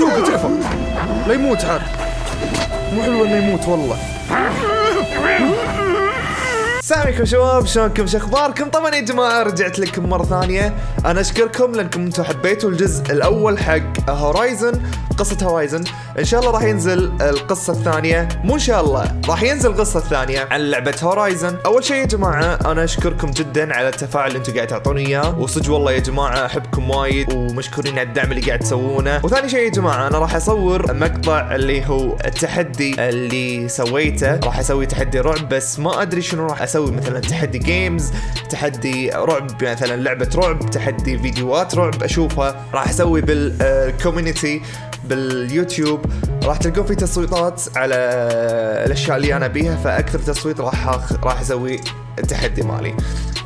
سوقه تكفى لا يموت عاد مو حلو إنه يموت والله. السلام عليكم شباب شلونكم؟ شو أخباركم؟ طبعا يا جماعة رجعت لكم مرة ثانية. أنا أشكركم لأنكم أنتم حبيتوا الجزء الأول حق Horizon قصة Horizon إن شاء الله راح ينزل القصة الثانية. مو إن شاء الله راح ينزل القصة الثانية عن لعبة Horizon أول شيء يا جماعة أنا أشكركم جدا على التفاعل اللي أنتم قاعد تعطوني إياه. وصدق والله يا جماعة أحبكم وايد ومشكورين على الدعم اللي قاعد تسوونه. وثاني شيء يا جماعة أنا راح أصور مقطع اللي هو التحدي اللي سويته. راح أسوي تحدي رعب بس ما أدري شنو راح أسوي. مثلا تحدي games تحدي رعب مثلا لعبة رعب تحدي فيديوهات رعب أشوفها. راح أسوي بال community باليوتيوب راح تلقون في تصويتات على الأشياء اللي أنا ابيها فأكثر تصويت راح أخ- راح أسوي التحدي مالي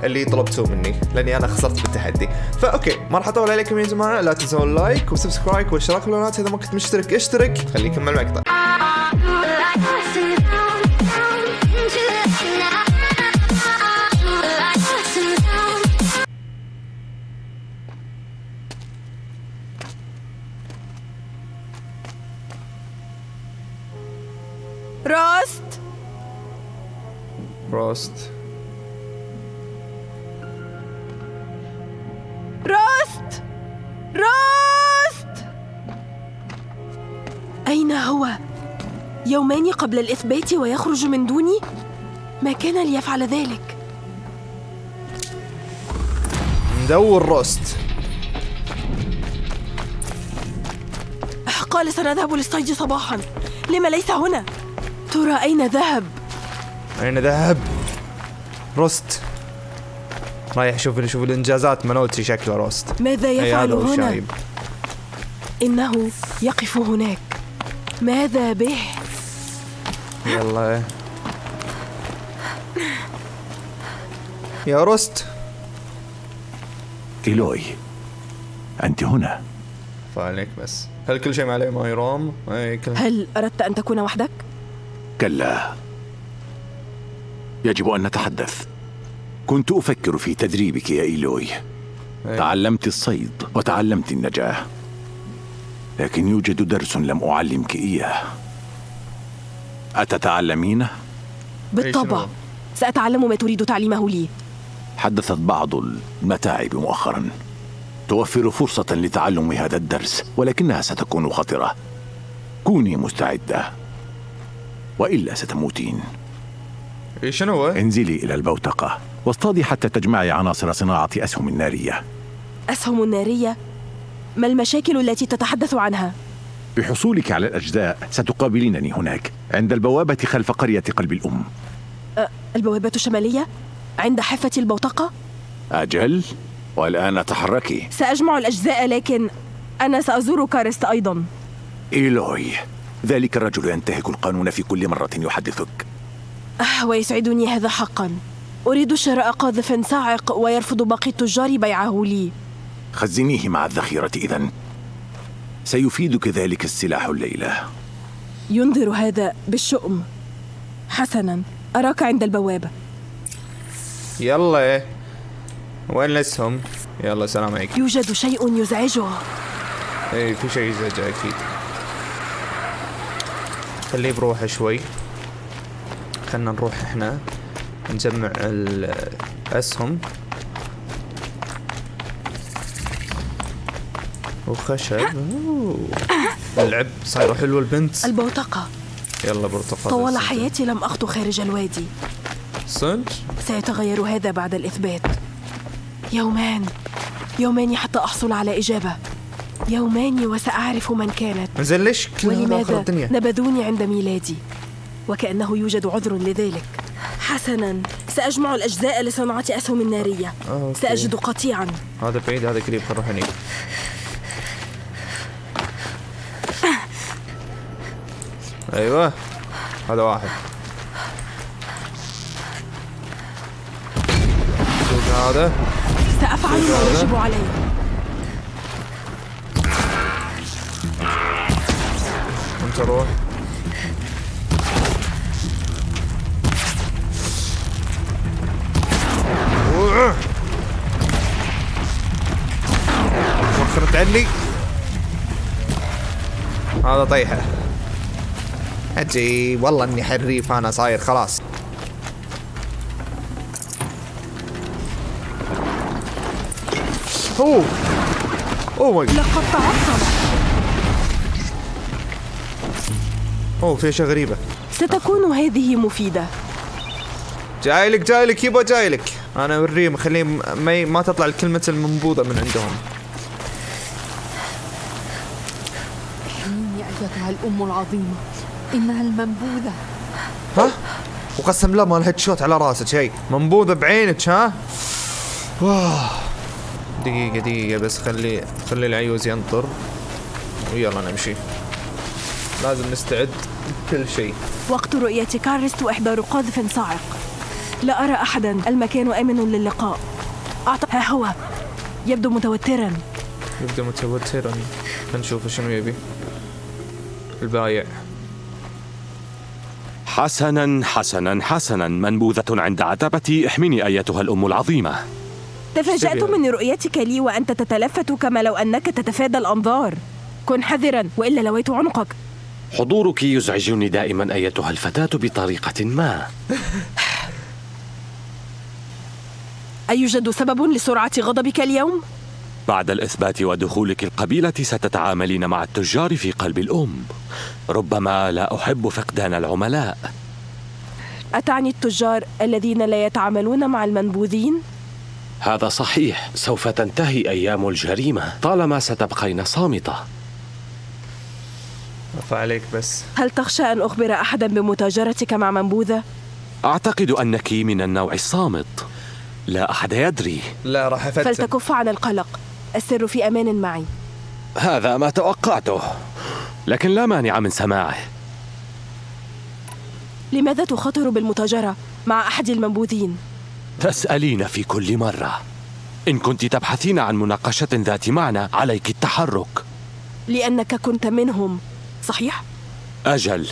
اللي طلبتوه مني لأني أنا خسرت بالتحدي. ف okay ما راح اطول عليكم يا جماعة. لا تنسون ال like و subscribe والاشتراك بالقناه إذا ما كنت مشترك اشترك. خليكم مع المقطع. راست روست راست راست أين هو؟ يومان قبل الإثبات ويخرج من دوني؟ ما كان ليفعل ذلك؟ ندور روست قال سنذهب للصيد صباحا لما ليس هنا؟ ترى أين ذهب؟ أين ذهب روست رايح أشوف أشوف الإنجازات مالوتي شكله روست ماذا يفعل هنا؟ الشايب. إنه يقف هناك ماذا به؟ يلا يا روست إيلوي أنت هنا فعليك بس هل كل شيء عليه ما يرام؟ هل أردت أن تكون وحدك؟ كلا. يجب أن نتحدث. كنت أفكر في تدريبك يا إيلوي. أي. تعلمت الصيد وتعلمت النجاة. لكن يوجد درس لم أعلمك إياه. أتتعلمينه؟ بالطبع؟ سأتعلم ما تريد تعليمه لي. حدثت بعض المتاعب مؤخرا. توفر فرصة لتعلم هذا الدرس ولكنها ستكون خطرة. كوني مستعدة. وإلا ستموتين شنو هو؟ انزلي إلى البوتقة واصطادي حتى تجمعي عناصر صناعة أسهم نارية أسهم نارية ما المشاكل التي تتحدث عنها؟ بحصولك على الأجزاء ستقابلينني هناك عند البوابة خلف قرية قلب الأم أه، البوابة الشمالية؟ عند حافة البوتقة؟ أجل والآن تحركي سأجمع الأجزاء لكن أنا سأزور كارست أيضا إيلوي ذلك الرجل ينتهك القانون في كل مرة يحدثك. أه ويسعدني هذا حقا. أريد شراء قاذف صاعق ويرفض باقي التجار بيعه لي. خزنيه مع الذخيرة إذن سيفيدك ذلك السلاح الليلة. ينذر هذا بالشؤم. حسنا. أراك عند البوابة يلا. وين الاسهم؟ يلا سلام عليكم. يوجد شيء يزعجه. اي في شيء يزعج أكيد خليه بروحه شوي. خلنا نروح إحنا نجمع الأسهم. وخشب. اللعب صايره حلوة البنت. البوتقة يلا برتقال. طوال حياتي لم أخطو خارج الوادي. صدق سيتغير هذا بعد الإثبات. يومان. يومان حتى أحصل على إجابة. يومان وسأعرف من كانت. آخر ولماذا الدنيا نبذوني عند ميلادي. وكأنه يوجد عذر لذلك. حسنا سأجمع الأجزاء لصناعة أسهم نارية أوكي. سأجد قطيعا. هذا بعيد هذا قريب نروح هنيك أيوه هذا واحد. هذا. سأفعل ما يجب علي. انت روح. وخرت عني. هذا طيحه أجي. والله إني حريف أنا صاير خلاص. أوه. أوه ماي. جاد. لقد تعطل أوه في أشياء غريبة. ستكون هذه مفيدة. جايلك جايلك يبا جايلك. أنا اوريهم خليهم ما ي- ما تطلع الكلمة المنبوذة من عندهم. أيتها الأم العظيمة. إنها المنبوذة. ها؟ وقسم بالله مال هيد شوت على راسك شيء منبوذة بعينك ها؟ واه دقيقة دقيقة بس خلي خلي العيوز ينطر. ويلا نمشي. لازم نستعد. بكل شيء. وقت رؤية كارست وإحضار قاذف صاعق. لا أرى أحدا. المكان آمن للقاء. أعطى ها هو. يبدو متوترا. يبدأ متوترا. نشوف شنو يبي. البايع. حسنا حسنا حسنا. منبوذة عند عتبتي احمني أيتها الأم العظيمة. تفاجأت. من رؤيتك لي وأنت تتلفت كما لو أنك تتفادى الأنظار. كن حذرا وإلا لويت عنقك. حضورك يزعجني دائما أيتها الفتاة بطريقة ما. أيوجد سبب لسرعة غضبك اليوم؟ بعد الإثبات ودخولك القبيلة ستتعاملين مع التجار في قلب الأم. ربما لا أحب فقدان العملاء. أتعني التجار الذين لا يتعاملون مع المنبوذين؟ هذا صحيح. سوف تنتهي أيام الجريمة. طالما ستبقين صامتة. فعليك بس. هل تخشى أن أخبر أحدا بمتاجرتك مع منبوذة؟ أعتقد أنك من النوع الصامت. لا أحد يدري. لا راح أفتن. فلتكف عن القلق. السر في أمان معي. هذا ما توقعته. لكن لا مانع من سماعه. لماذا تخاطر بالمتاجرة مع أحد المنبوذين؟ تسألين في كل مرة. إن كنت تبحثين عن مناقشة ذات معنى عليك التحرك. لأنك كنت منهم. صحيح؟ أجل.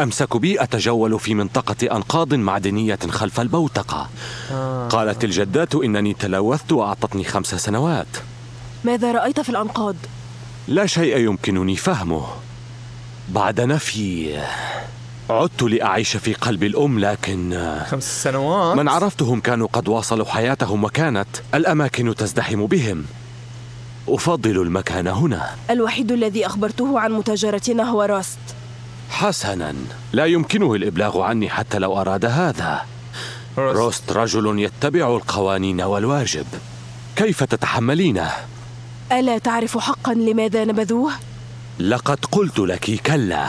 أمسك بي أتجول في منطقة أنقاض معدنية خلف البوتقة قالت الجدات إنني تلوثت وأعطتني خمس سنوات. ماذا رأيت في الأنقاض؟ لا شيء يمكنني فهمه. بعد نفي عدت لأعيش في قلب الأم لكن خمس سنوات؟ من عرفتهم كانوا قد واصلوا حياتهم وكانت الأماكن تزدحم بهم. أفضل المكان هنا. الوحيد الذي أخبرته عن متاجرتنا هو راست. حسنا. لا يمكنه الإبلاغ عني حتى لو أراد هذا. روست. روست رجل يتبع القوانين والواجب. كيف تتحملينه؟ ألا تعرف حقا لماذا نبذوه؟ لقد قلت لك كلا.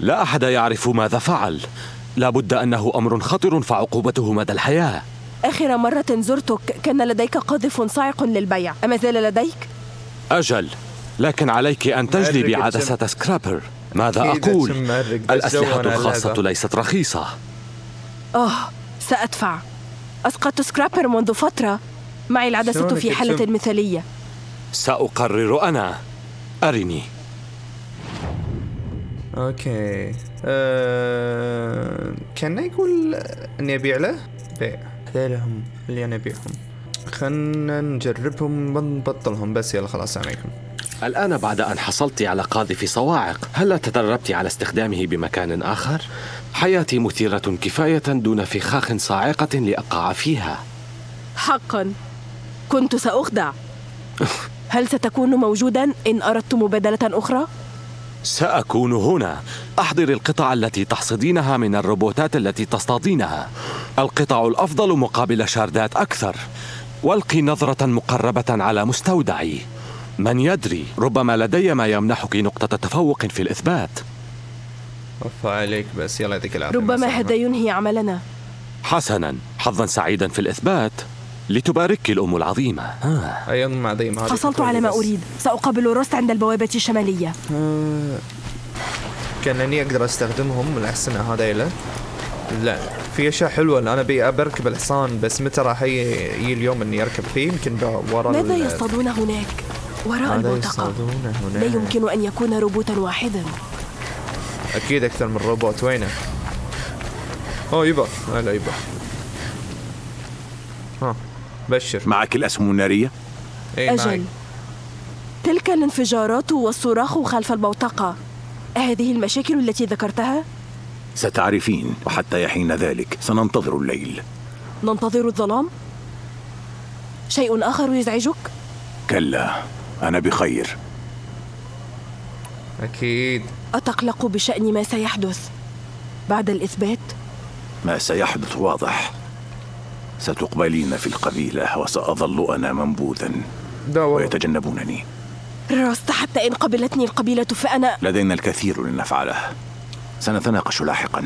لا أحد يعرف ماذا فعل. لابد أنه أمر خطر فعقوبته مدى الحياة. آخر مرة زرتك كان لديك قاذف صاعق للبيع. أما زال لديك؟ أجل لكن عليك أن تجلي مأرق بعدسة سكرابر. ماذا أقول؟ الأسلحة الخاصة. ليست رخيصة. آه سأدفع. أسقطت سكرابر منذ فترة. معي العدسة في حالة؟ مثالية. سأقرر أنا. أرني. okay. أه... كان يقول أني أبيع له؟ بيع. هذيلهم اللي أنا ابيعهم خلنا نجربهم ونبطلهم. بس يلا خلاص عليكم. الآن بعد أن حصلت على قاذف صواعق هل تدربت على استخدامه بمكان آخر؟ حياتي مثيرة كفاية دون فخاخ صاعقة لأقع فيها. حقا. كنت سأخدع. هل ستكون موجودا إن أردت مبادلة أخرى؟ سأكون هنا. أحضر القطع التي تحصدينها من الروبوتات التي تصطادينها. القطع الأفضل مقابل شاردات أكثر. والقي نظرة مقربة على مستودعي. من يدري ربما لدي ما يمنحك نقطة تفوق في الإثبات. وفا عليك بس يلا يعطيك العافية ربما. هذا ينهي عملنا. حسنا حظا سعيدا في الإثبات. لتبارك الأم العظيمة. ها. مع ديم. هذه حصلت على ما. أريد. سأقابل روست عند البوابة الشمالية. كانني أقدر أستخدمهم الاحسن هذيلا. لا في أشياء حلوة أنا أبي بركب الحصان بس متى راح يجي اليوم إني أركب فيه؟ يمكن ورا ماذا يصطادون هناك؟ وراء البوتقة؟ لا يمكن أن يكون روبوتا واحدا. أكيد أكثر من روبوت. وينه؟ أوه يبا هلا يبا ها بشر. معك الأسهم النارية؟ اي معي. أجل. تلك الانفجارات والصراخ خلف البوتقة. هذه المشاكل التي ذكرتها؟ ستعرفين وحتى يحين ذلك سننتظر الليل. ننتظر الظلام؟ شيء آخر يزعجك؟ كلا أنا بخير. أكيد. أتقلق بشأن ما سيحدث بعد الإثبات؟ ما سيحدث واضح. ستقبلين في القبيلة وسأظل أنا منبوذا. ويتجنبونني. رأست حتى إن قبلتني القبيلة فأنا لدينا الكثير لنفعله. سنتناقش لاحقا.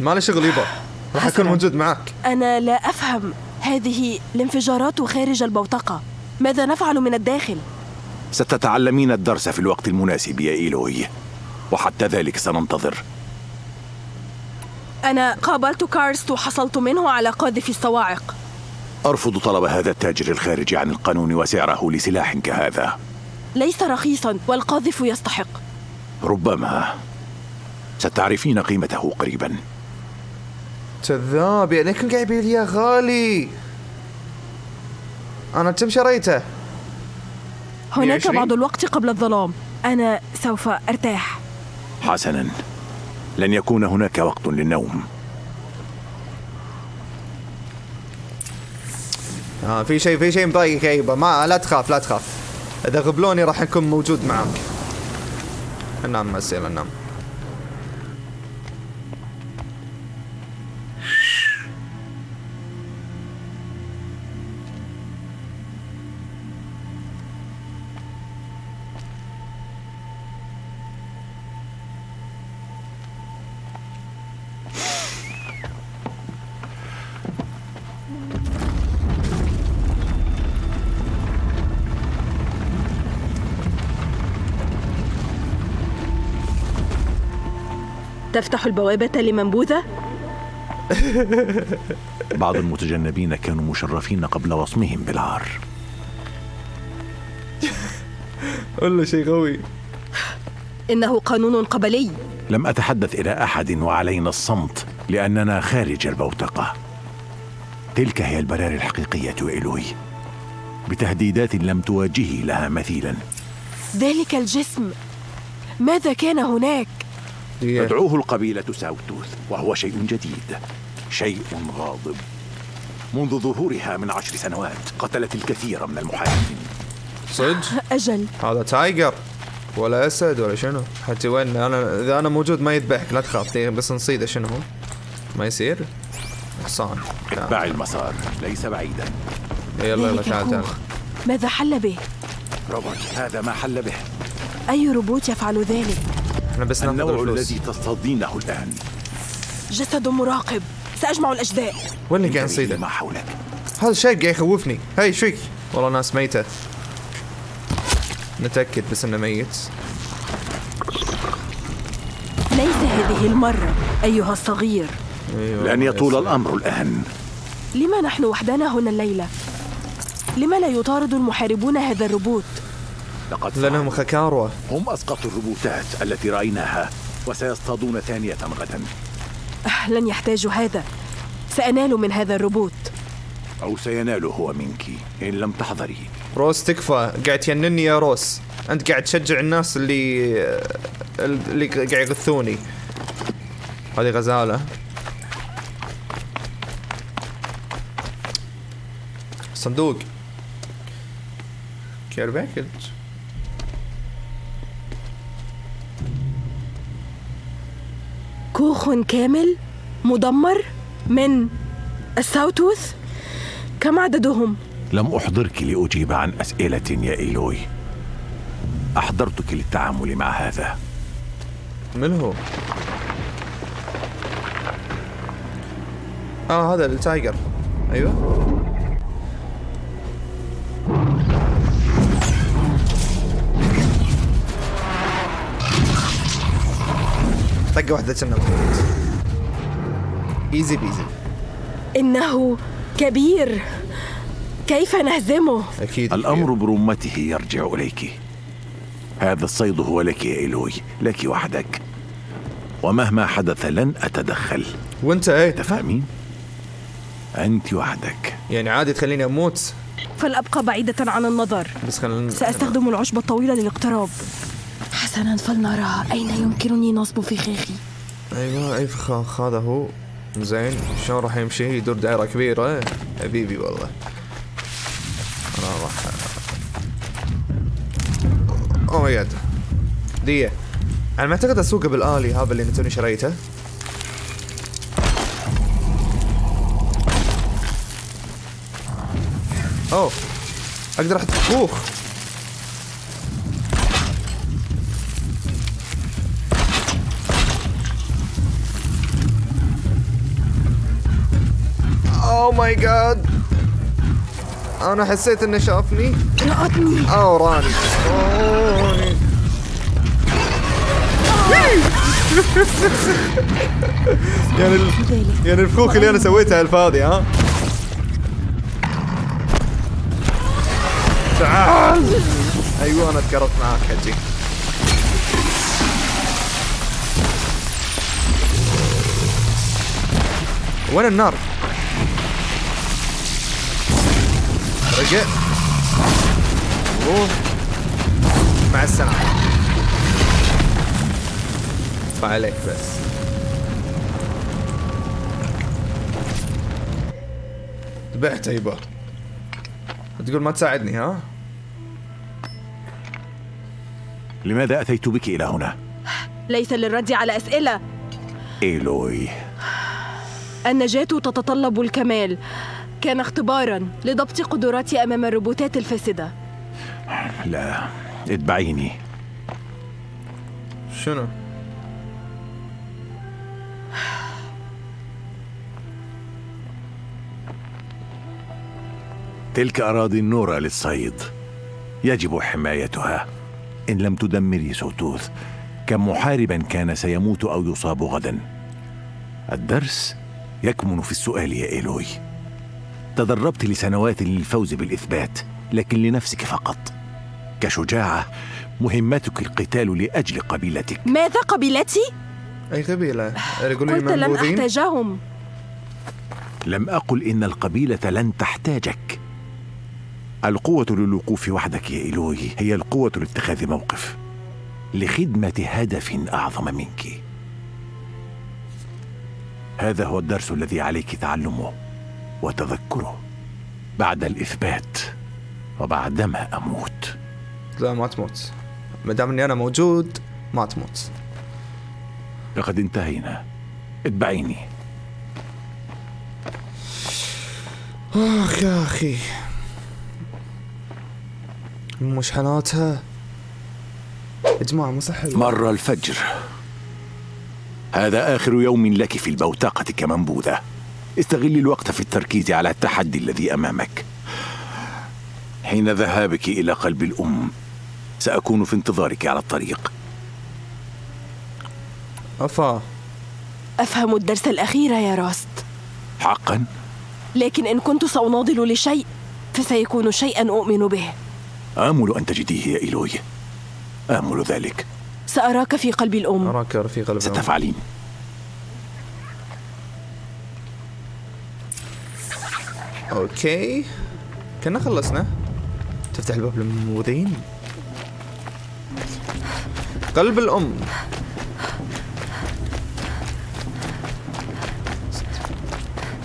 ما له شغل يبا راح أكون حسناً. موجود معك. أنا لا أفهم. هذه الانفجارات خارج البوتقة ماذا نفعل من الداخل؟ ستتعلمين الدرس في الوقت المناسب يا إيلوي وحتى ذلك سننتظر. أنا قابلت كارست وحصلت منه على قاذف الصواعق. أرفض طلب هذا التاجر الخارج عن القانون وسعره لسلاح كهذا. ليس رخيصا والقاذف يستحق. ربما. ستعرفين قيمته قريبا. كذاب يعني كنت قاعد يبيع لي إياه غالي. أنا كم شريته؟ هناك 120 بعض الوقت قبل الظلام. أنا سوف أرتاح. حسنا. لن يكون هناك وقت للنوم. آه في شيء في شيء مضايقك يا يبا ما لا تخاف لا تخاف. إذا غبلوني راح أكون موجود معاك. ننام بس يلا ننام تفتح البوابة لمنبوذة؟ بعض المتجنبين كانوا مشرفين قبل وصمهم بالعار ولا شيء قوي إنه قانون قبلي. لم أتحدث إلى أحد وعلينا الصمت لأننا خارج البوتقة. تلك هي البراري الحقيقية إلوي. بتهديدات لم تواجهي لها مثيلا. ذلك الجسم. ماذا كان هناك؟ تدعوه القبيلة ساوتوث وهو شيء جديد شيء غاضب. منذ ظهورها من عشر سنوات قتلت الكثير من المحاربين صدق؟ أجل. هذا tiger. ولا أسد ولا شنو. حتى وين؟ أنا إذا أنا موجود ما يذبحك لا تخاف. بس نصيده شنو هو؟ ما يصير؟ حصان. اتبع المسار ليس بعيدا. يلا يلا ذلك تعال تعال. ماذا حل به؟ روبوت هذا ما حل به. أي روبوت يفعل ذلك؟ إحنا بس ناخذ النوع الفلوس. الذي تصطادينه الآن. جسد مراقب. سأجمع الأجزاء. وين اللي قاعد نصيده ما حولك. هذا الشيء قاعد يخوفني. هاي فيك والله ناس ميتة. نتأكد بس إنه ميت. ليس هذه المرة أيها الصغير. أيوه لن يطول الأمر الآن. لما نحن وحدنا هنا الليلة؟ لما لا يطارد المحاربون هذا الروبوت؟ لقد لانهم فعلوا. خكاروة هم أسقطوا الروبوتات التي رأيناها وسيصطادون ثانية غدا أه لن يحتاجوا هذا. سأنال من هذا الروبوت. أو سينال هو منك إن لم تحضري. روس تكفى. قاعد تجنني يا روس. أنت قاعد تشجع الناس اللي اللي قاعد يغثوني. هذه غزالة. صندوق. care package كوخ كامل مدمر من الساوتوث كم عددهم؟ لم أحضرك لأجيب عن أسئلة يا إيلوي أحضرتك للتعامل مع هذا من هو؟ آه هذا ال tiger أيوه طقة واحدة كنا easy peasy إنه كبير. كيف نهزمه؟ أكيد الأمر برمته يرجع إليك. هذا الصيد هو لك يا إيلوي لك وحدك. ومهما حدث لن أتدخل. وأنت إيه؟ تفهمين؟ أنت وحدك. يعني عادي تخليني أموت؟ فلأبقى بعيدة عن النظر. بس خلينا سأستخدم العشبة الطويلة للاقتراب. حسنا فلنرى أين يمكنني نصب فخاخي أيوه اي فخاخ هذا هو. زين شلون راح يمشي؟ يدور دائرة كبيرة. حبيبي والله. أنا راح اوه ماي جاد دية أنا ما أعتقد أسوقه بالآلي هذا اللي توني شريته. اوه أقدر أحط فخوخ ماي جاد أنا حسيت إنه شافني. رأتني أو راني. يعني ال... يعني الفخوخ اللي أنا سويتها الفاضي ها؟ تعال. أيوه أنا تقربت معاك حجي. وين النار؟ روح مع السلامة. عليك بس. ذبحت يبا تقول ما تساعدني ها؟ لماذا أتيت بك إلى هنا؟ ليس للرد على أسئلة. إيلوي. النجاة تتطلب الكمال. كان اختبارا لضبط قدراتي أمام الروبوتات الفاسدة. لا اتبعيني. شنو؟ تلك أراضي النورة للصيد. يجب حمايتها. إن لم تدمري سوتوث كم محاربا كان سيموت أو يصاب غدا. الدرس يكمن في السؤال يا إيلوي. تدربت لسنوات للفوز بالإثبات لكن لنفسك فقط. كشجاعة مهمتك القتال لأجل قبيلتك. ماذا قبيلتي؟ أي قبيلة؟ قلت لن أحتاجهم. لم أقل إن القبيلة لن تحتاجك. القوة للوقوف وحدك يا إيلوي هي القوة لاتخاذ موقف. لخدمة هدف أعظم منك. هذا هو الدرس الذي عليك تعلمه. وتذكره بعد الإثبات وبعدما أموت. لا ما تموت. ما دام إني أنا موجود ما تموت. لقد انتهينا. اتبعيني. آخ يا أخي. مشحناتها يا جماعة مو صح. مر الفجر. هذا آخر يوم لك في البوتقة كمنبوذة. استغل الوقت في التركيز على التحدي الذي أمامك. حين ذهابك إلى قلب الأم سأكون في انتظارك على الطريق. أفا. أفهم الدرس الأخير يا راست. حقا؟ لكن إن كنت سأناضل لشيء فسيكون شيئا أؤمن به. آمل أن تجديه يا إيلوي. آمل ذلك. سأراك في قلب الأم. أراك رفيق البنات ستفعلين. okay. كنا خلصنا. تفتح الباب للمنبوذين قلب الأم.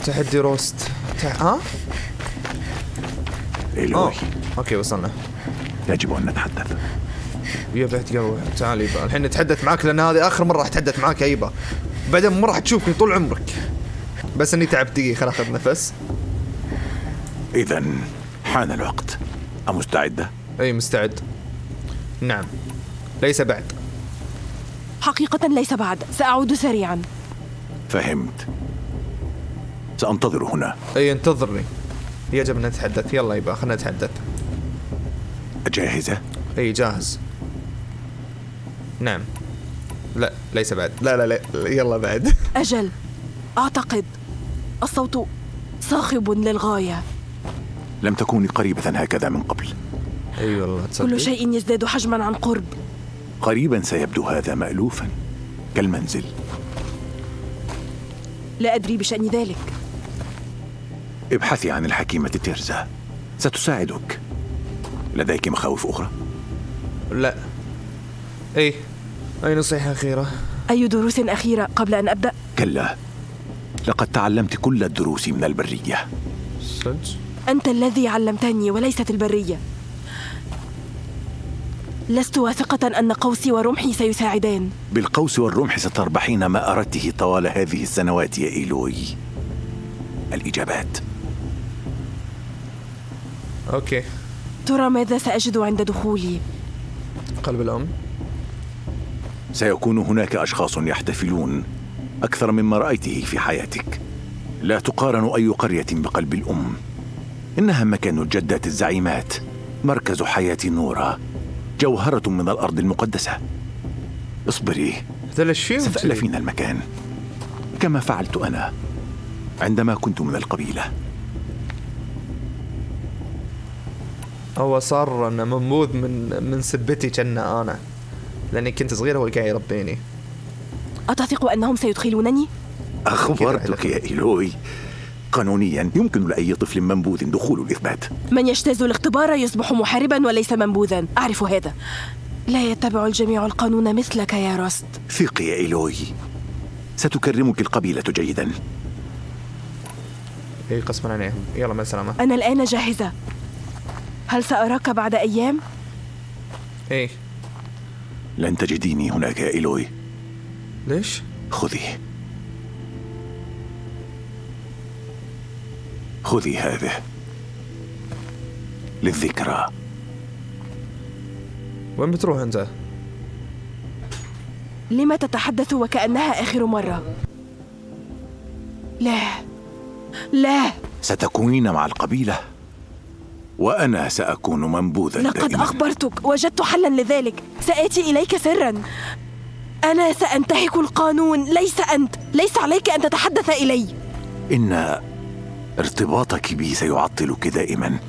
تحدي روست. تح... ها؟ إيلوي آه. okay وصلنا. يجب أن نتحدث. يا بعت قهوة تعال يبا. الحين نتحدث معاك لأن هذه آخر مرة راح أتحدث معاك يا يبا. بعدين ما راح تشوفني طول عمرك. بس إني تعبت دقيقة خل اخذ نفس إذا حان الوقت. أمستعدة؟ أي مستعد. نعم. ليس بعد. حقيقة ليس بعد. سأعود سريعا. فهمت. سأنتظر هنا. أي انتظرني. يجب أن نتحدث. يلا يبا خلينا نتحدث. جاهزة؟ أي جاهز. نعم. لا ليس بعد. لا لا لا يلا بعد. أجل. أعتقد. الصوت صاخب للغاية. لم تكوني قريبة هكذا من قبل. أي والله تصدق؟ كل شيء يزداد حجما عن قرب. قريبا سيبدو هذا مألوفا كالمنزل. لا أدري بشأن ذلك. ابحثي عن الحكيمة تيرزا. ستساعدك. لديك مخاوف أخرى؟ لا. اي اي نصيحة أخيرة؟ أي دروس أخيرة قبل أن أبدأ؟ كلا. لقد تعلمت كل الدروس من البرية. صدق؟ أنت الذي علمتني وليست البرية. لست واثقة أن قوسي ورمحي سيساعدان. بالقوس والرمح ستربحين ما أردته طوال هذه السنوات يا إيلوي. الإجابات. okay. ترى ماذا سأجد عند دخولي؟ قلب الأم. سيكون هناك أشخاص يحتفلون أكثر مما رأيته في حياتك. لا تقارن أي قرية بقلب الأم. إنها مكان الجدات الزعيمات. مركز حياة نورا. جوهرة من الأرض المقدسة. اصبري؟ ستألفين المكان. كما فعلت أنا عندما كنت من القبيلة. هو صار انه منبوذ من من سبتي كنا أنا. لأني كنت صغير هو قاعد يربيني. أتثق أنهم سيدخلونني؟ أخبرتك يا إيلوي قانونيا يمكن لأي طفل منبوذ دخول الإثبات. من يجتاز الاختبار يصبح محاربا وليس منبوذا. أعرف هذا. لا يتبع الجميع القانون مثلك يا راست ثقي يا إيلوي ستكرمك القبيلة جيدا. اي قسما عليهم. يلا مع السلامة. أنا الآن جاهزة. هل سأراك بعد أيام؟ اي لن تجديني هناك يا إيلوي ليش؟ خذي خذي هذه للذكرى. وين بتروح أنت؟ لما تتحدث وكأنها آخر مرة؟ لا. لا. ستكونين مع القبيلة. وأنا سأكون منبوذا لقد دائما. أخبرتك وجدت حلا لذلك. سآتي إليك سرا. أنا سأنتهك القانون. ليس أنت. ليس عليك أن تتحدث إلي. إن ارتباطك بي سيعطلك دائما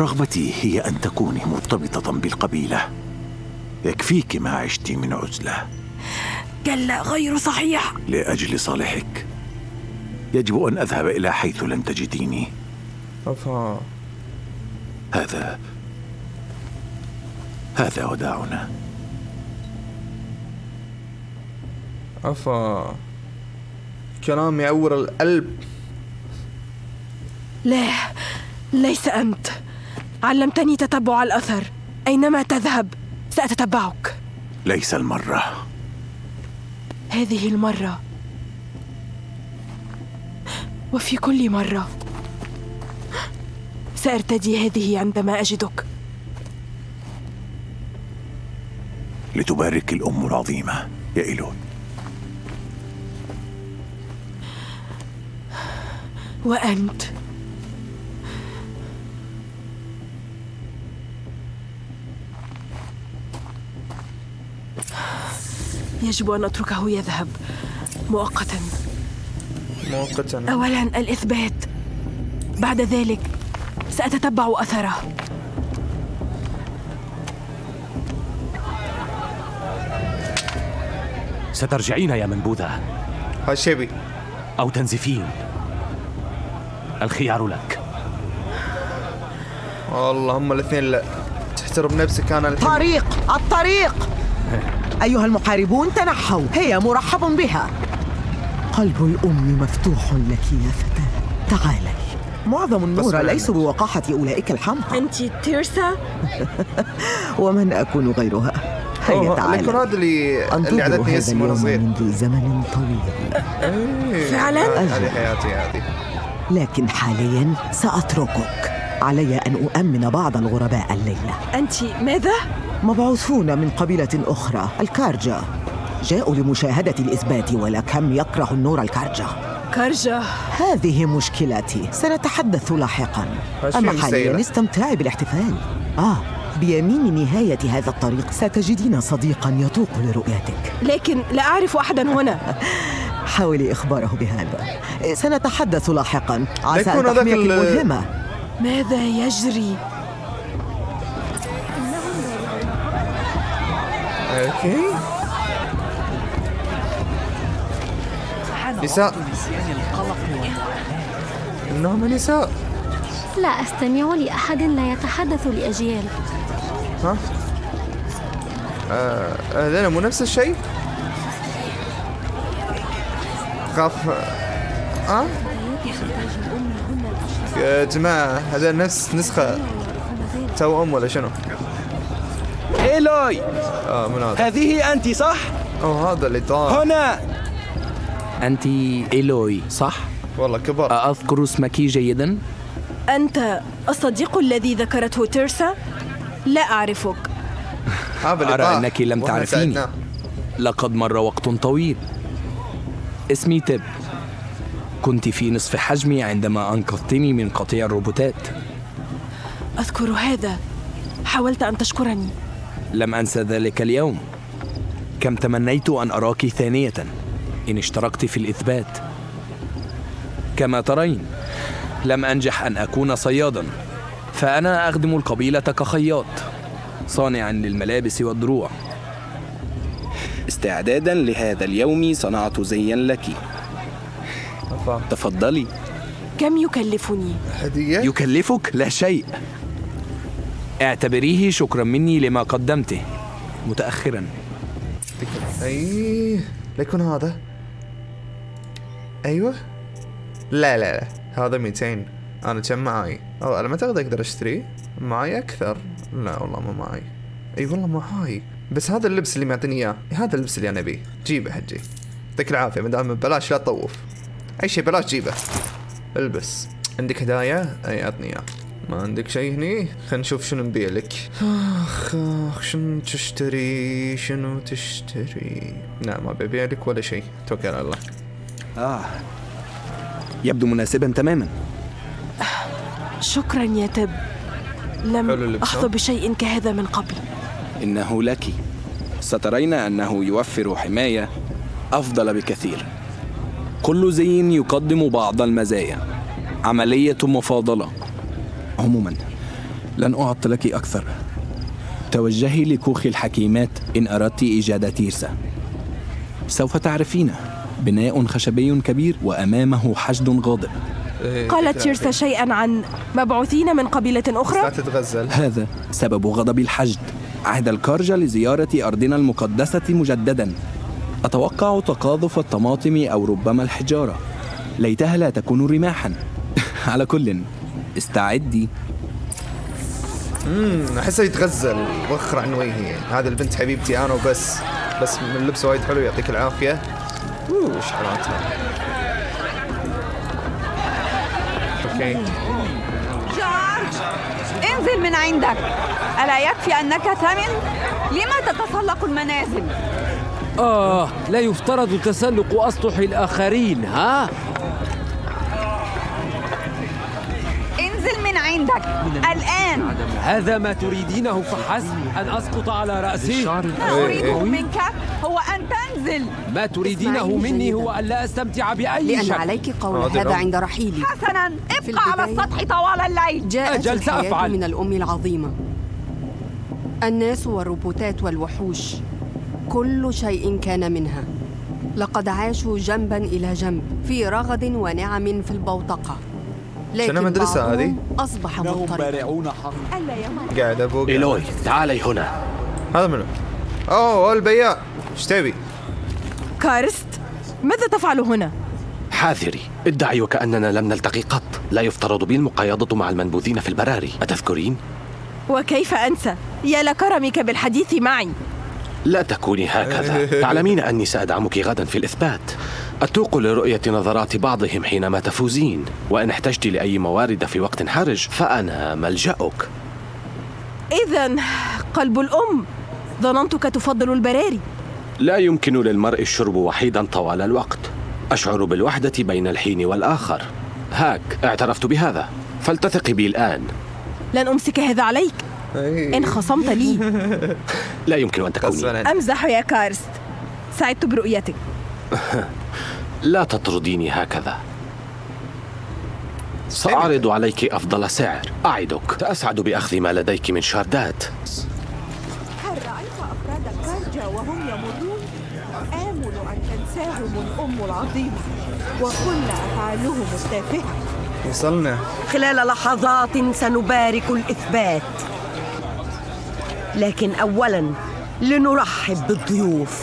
رغبتي هي أن تكوني مرتبطة بالقبيلة. يكفيك ما عشت من عزلة. كلا غير صحيح. لأجل صالحك. يجب أن أذهب إلى حيث لن تجديني. أفا. هذا هذا وداعنا. أفا. كلام يعور القلب لا ليس أنت. علمتني تتبع الأثر. أينما تذهب سأتتبعك. ليس المرة. هذه المرة. وفي كل مرة. سأرتدي هذه عندما أجدك. لتبارك الأم العظيمة. يا إيلون. وأنت. يجب أن أتركه يذهب. مؤقتا. مؤقتا. أولا الإثبات. بعد ذلك سأتتبع أثره. سترجعين يا منبوذة. هالشيبي أو تنزفين. الخيار لك. والله هم الاثنين لا. تحترم نفسك أنا الحين طريق. الطريق. أيها المحاربون تنحوا. هي مرحب بها. قلب الأم مفتوح لك يا فتاة. تعالي. معظم النور. ليسوا بوقاحة أولئك الحمقى. أنت تيرسا؟ ومن أكون غيرها؟ هيا تعالي. هذا اللي اللي أنتظر عدتني هذا اسمه اليوم صغير منذ زمن طويل. إيه. فعلاً؟ هذه حياتي هذه. لكن حاليا سأتركك. علي أن أؤمن بعض الغرباء الليلة. أنت ماذا؟ مبعوثون من قبيلة أخرى الكارجا جاءوا لمشاهدة الإثبات ولكم يكره النور الكارجا كرجة هذه مشكلتي سنتحدث لاحقا. أما حاليا. استمتعي بالاحتفال. آه بيمين نهاية هذا الطريق ستجدين صديقا يتوق لرؤيتك. لكن لا أعرف أحدا هنا. حاولي إخباره بهذا. سنتحدث لاحقا. عسى أن تحميك ال- الملهمة. ماذا يجري؟ أوكي. نساء. انهم نساء. لا أستمع لأحد لا يتحدث لأجيال. ها؟ آه، هذول مو نفس الشيء؟ خاف آه؟ يا جماعة هذا نفس نسخة توأم ولا شنو؟ إيلوي آه من هذا؟ هذه أنت صح؟ اوه هذا اللي طار هنا أنت إيلوي صح؟ والله كبر أذكر اسمك جيدا؟ أنت الصديق الذي ذكرته تيرسا؟ لا أعرفك أرى أنك لم تعرفيني. لقد مر وقت طويل اسمي تب كنت في نصف حجمي عندما أنقذتني من قطيع الروبوتات أذكر هذا حاولت أن تشكرني لم أنسى ذلك اليوم كم تمنيت أن أراك ثانية إن اشتركت في الإثبات كما ترين لم أنجح أن أكون صيادا فأنا أخدم القبيلة كخياط صانعا للملابس والدروع استعدادا لهذا اليوم صنعت زيا لك. تفضلي كم يكلفني؟ هدية؟ يكلفك لا شيء اعتبريه شكرا مني لما قدمته. متأخرا. أي ليكون هذا. أيوه. لا لا لا. هذا 200 أنا كم معاي أو أنا ما أعتقد أقدر أشتري. معاي أكثر. لا والله ما معاي أي والله معاي بس هذا اللبس اللي معطيني إياه. هذا اللبس اللي أنا أبيه. جيبه حجي. يعطيك العافية. ما دام ببلاش لا تطوف. أي شيء بلاش جيبه. البس. عندك هدايا؟ أي عطني إياه. ما عندك شيء هني؟ خلينا نشوف شنو نبيع لك. آخ آخ شنو تشتري؟ شنو تشتري؟ لا ما ببيع لك ولا شيء توكل على الله. آه. يبدو مناسبا تماما. شكرا يا تب. لم أحظى ها؟ بشيء كهذا من قبل. إنه لك. سترين أنه يوفر حماية أفضل بكثير. كل زي يقدم بعض المزايا. عملية مفاضلة. عموما. لن أعطلك أكثر. توجهي لكوخ الحكيمات إن أردت إيجاد تيرسا. سوف تعرفين بناء خشبي كبير وأمامه حشد غاضب. إيه، قالت تيرسا. شيئا عن مبعوثين من قبيلة أخرى؟ تتغزل. هذا سبب غضب الحشد. عهد الكارجة لزيارة أرضنا المقدسة مجددا. أتوقع تقاذف الطماطم أو ربما الحجارة. ليتها لا تكون رماحا. على كل. استعدي. امم احسه يتغزل وخر عن وجهي. هذه البنت حبيبتي أنا وبس. بس من اللبس وايد حلو يعطيك العافية. أوه إيش حالاتها؟ أوكي. جورج انزل من عندك. ألا يكفي أنك ثمن؟ لما تتسلق المنازل؟ آه لا يفترض تسلق أسطح الآخرين ها؟ انزل من عندك. الآن. هذا ما تريدينه فحسب أن أسقط على رأسي. ما أريده منك هو أن تنزل. ما تريدينه مني. هو أن لا أستمتع بأي لأن شيء عليك قول هذا. عند رحيلي. حسنا ابقى على السطح طوال الليل. جاءت أجل سأفعل. من الأم العظيمة. الناس والروبوتات والوحوش. كل شيء كان منها. لقد عاشوا جنبا إلى جنب في رغد ونعم في البوتقة. لكن مدرسة هذه؟ أصبح مضطربا قاعد أبوق إيلوي تعالي هنا هذا منو؟ أوه البياع إيش تبي؟ كارست ماذا تفعل هنا؟ حاذري ادعي وكأننا لم نلتقي قط لا يفترض بي المقايضة مع المنبوذين في البراري أتذكرين؟ وكيف أنسى؟ يا لكرمك بالحديث معي لا تكوني هكذا. تعلمين أني سأدعمك غدا في الإثبات. أتوق لرؤية نظرات بعضهم حينما تفوزين. وإن احتجت لأي موارد في وقت حرج فأنا ملجأك. إذا قلب الأم. ظننتك تفضل البراري لا يمكن للمرء الشرب وحيدا طوال الوقت. أشعر بالوحدة بين الحين والآخر. هاك اعترفت بهذا. فلتثقي بي الآن. لن أمسك هذا عليك. إيه. إن خصمت لي. لا يمكن أن تكوني. أمزح يا كارست. سعدت برؤيتك. لا تطرديني هكذا. سأعرض عليك أفضل سعر. أعدك. سأسعد بأخذ ما لديك من شاردات هل رأيت أفراد الكارجة وهم يمرون؟ آمل أن تنساهم الأم العظيمة. وكل أفعالهم التافهة. وصلنا. خلال لحظات سنبارك الإثبات. لكن أولا لنرحب بالضيوف.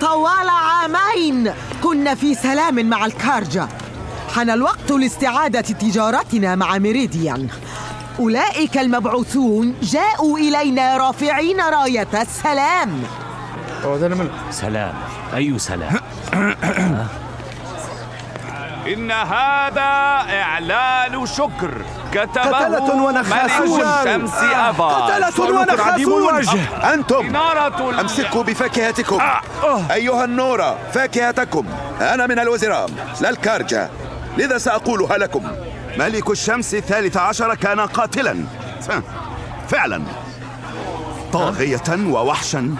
طوال عامين كنا في سلام مع الكارجا حان الوقت لاستعادة تجارتنا مع ميريديان. أولئك المبعوثون جاءوا إلينا رافعين راية السلام. سلام. أي سلام؟ إن هذا إعلان شكر. كتبه قتلة ونخاسون. الشمس أبا. قتلة ونخاسون أنتم إنارة ال- أمسكوا بفاكهتكم. أيها النورة فاكهتكم. أنا من الوزراء لا الكارجة. لذا سأقولها لكم ملك الشمس الثالث عشر كان قاتلا. فعلا. طاغية ووحشا.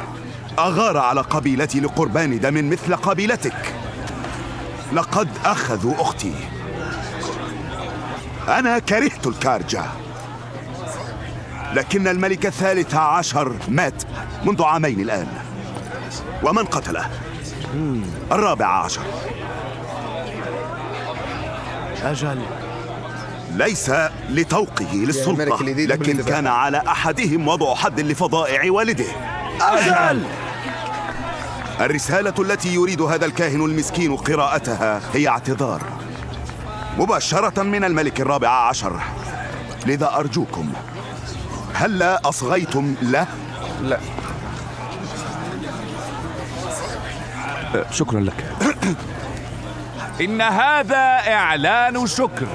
أغار على قبيلتي لقربان دم مثل قبيلتك. لقد أخذوا أختي. أنا كرهت الكارجة. لكن الملك الثالث عشر مات منذ عامين الآن. ومن قتله؟ الرابع عشر. أجل. ليس لتوقه للسلطة لكن. كان على أحدهم وضع حد لفضائع والده. أجل. الرسالة التي يريد هذا الكاهن المسكين قراءتها هي اعتذار. مباشرة من الملك الرابع عشر. لذا أرجوكم هلا أصغيتم له؟ لا. شكرا لك. إن هذا إعلان شكر.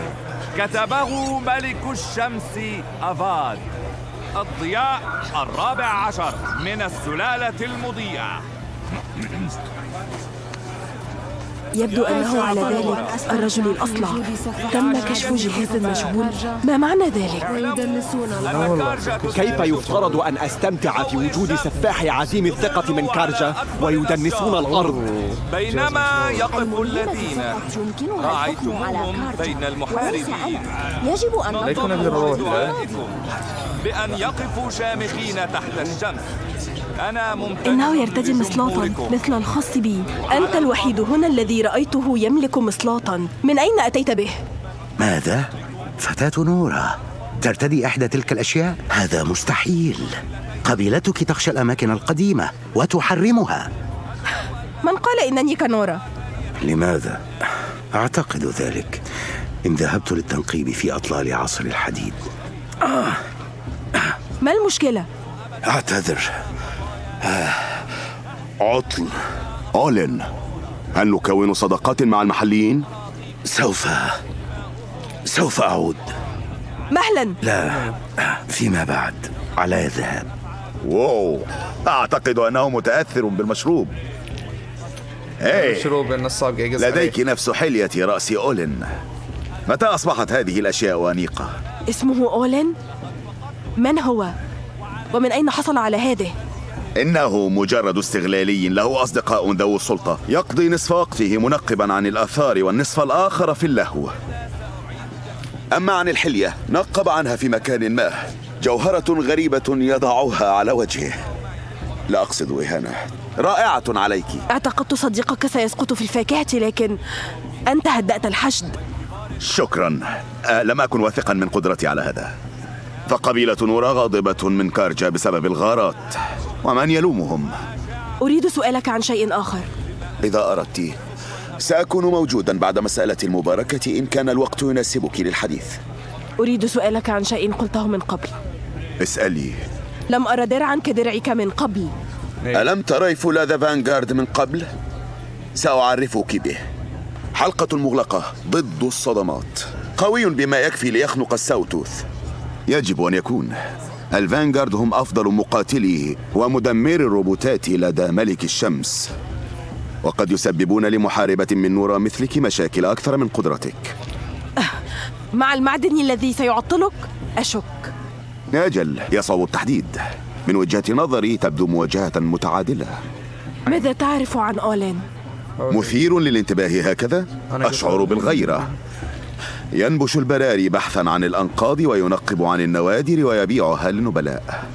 كتبه ملك الشمس أفاد. الضياء الرابع عشر من السلالة المضيئة. يبدو أنه على ذلك الرجل الأصلع. تم كشف جهاز المشغول ما معنى ذلك؟ كيف يفترض أن أستمتع في وجود سفاح عزيم الثقة من كارجا ويدنسون الأرض؟ بينما يقف الذين رأيتموهم بين المحاربين. يجب أن بالروح بأن يقفوا شامخين تحت الشمس. أنا ممتن إنه يرتدي مصلاطا مثل الخاص بي أنت الوحيد هنا الذي رأيته يملك مصلاطا من أين أتيت به؟ ماذا؟ فتاة نورة ترتدي إحدى تلك الأشياء؟ هذا مستحيل قبيلتك تخشى الأماكن القديمة وتحرمها من قال إنني كنورة؟ لماذا؟ أعتقد ذلك إن ذهبت للتنقيب في أطلال عصر الحديد ما المشكلة؟ أعتذر آه، عطل أولين هل نكون صداقات مع المحليين؟ سوف سوف أعود مهلا لا فيما بعد على الذهاب واو أعتقد أنه متأثر بالمشروب هي شروب النصاب لديك نفس حلية رأس أولين متى أصبحت هذه الأشياء أنيقة؟ اسمه أولين؟ من هو؟ ومن أين حصل على هذه؟ إنه مجرد استغلالي له أصدقاء ذو السلطة. يقضي نصف وقته منقبا عن الآثار والنصف الآخر في اللهو. أما عن الحلية نقب عنها في مكان ما. جوهرة غريبة يضعها على وجهه. لا أقصد إهانة رائعة عليك. اعتقدت صديقك سيسقط في الفاكهة لكن أنت هدأت الحشد. شكرا. أه لم أكن واثقا من قدرتي على هذا. فقبيلة نورا غاضبة من كارجا بسبب الغارات. ومن يلومهم؟ أريد سؤالك عن شيء آخر. إذا أردت. سأكون موجودا بعد مسألة المباركة إن كان الوقت يناسبك للحديث. أريد سؤالك عن شيء قلته من قبل. اسألي لم أرى درعا كدرعك من قبل. ألم تري فولاذ فانغارد من قبل؟ سأعرفك به. حلقة مغلقة ضد الصدمات. قوي بما يكفي ليخنق الساوتوث. يجب أن يكون. الفانغارد هم أفضل مقاتلي ومدمري الروبوتات لدى ملك الشمس. وقد يسببون لمحاربة من نورا مثلك مشاكل أكثر من قدرتك. مع المعدن الذي سيعطلك أشك. أجل يصعب التحديد. من وجهة نظري تبدو مواجهة متعادلة. ماذا تعرف عن أولين؟ مثير للانتباه هكذا؟ أشعر بالغيرة. ينبش البراري بحثا عن الأنقاض وينقب عن النوادر ويبيعها للنبلاء.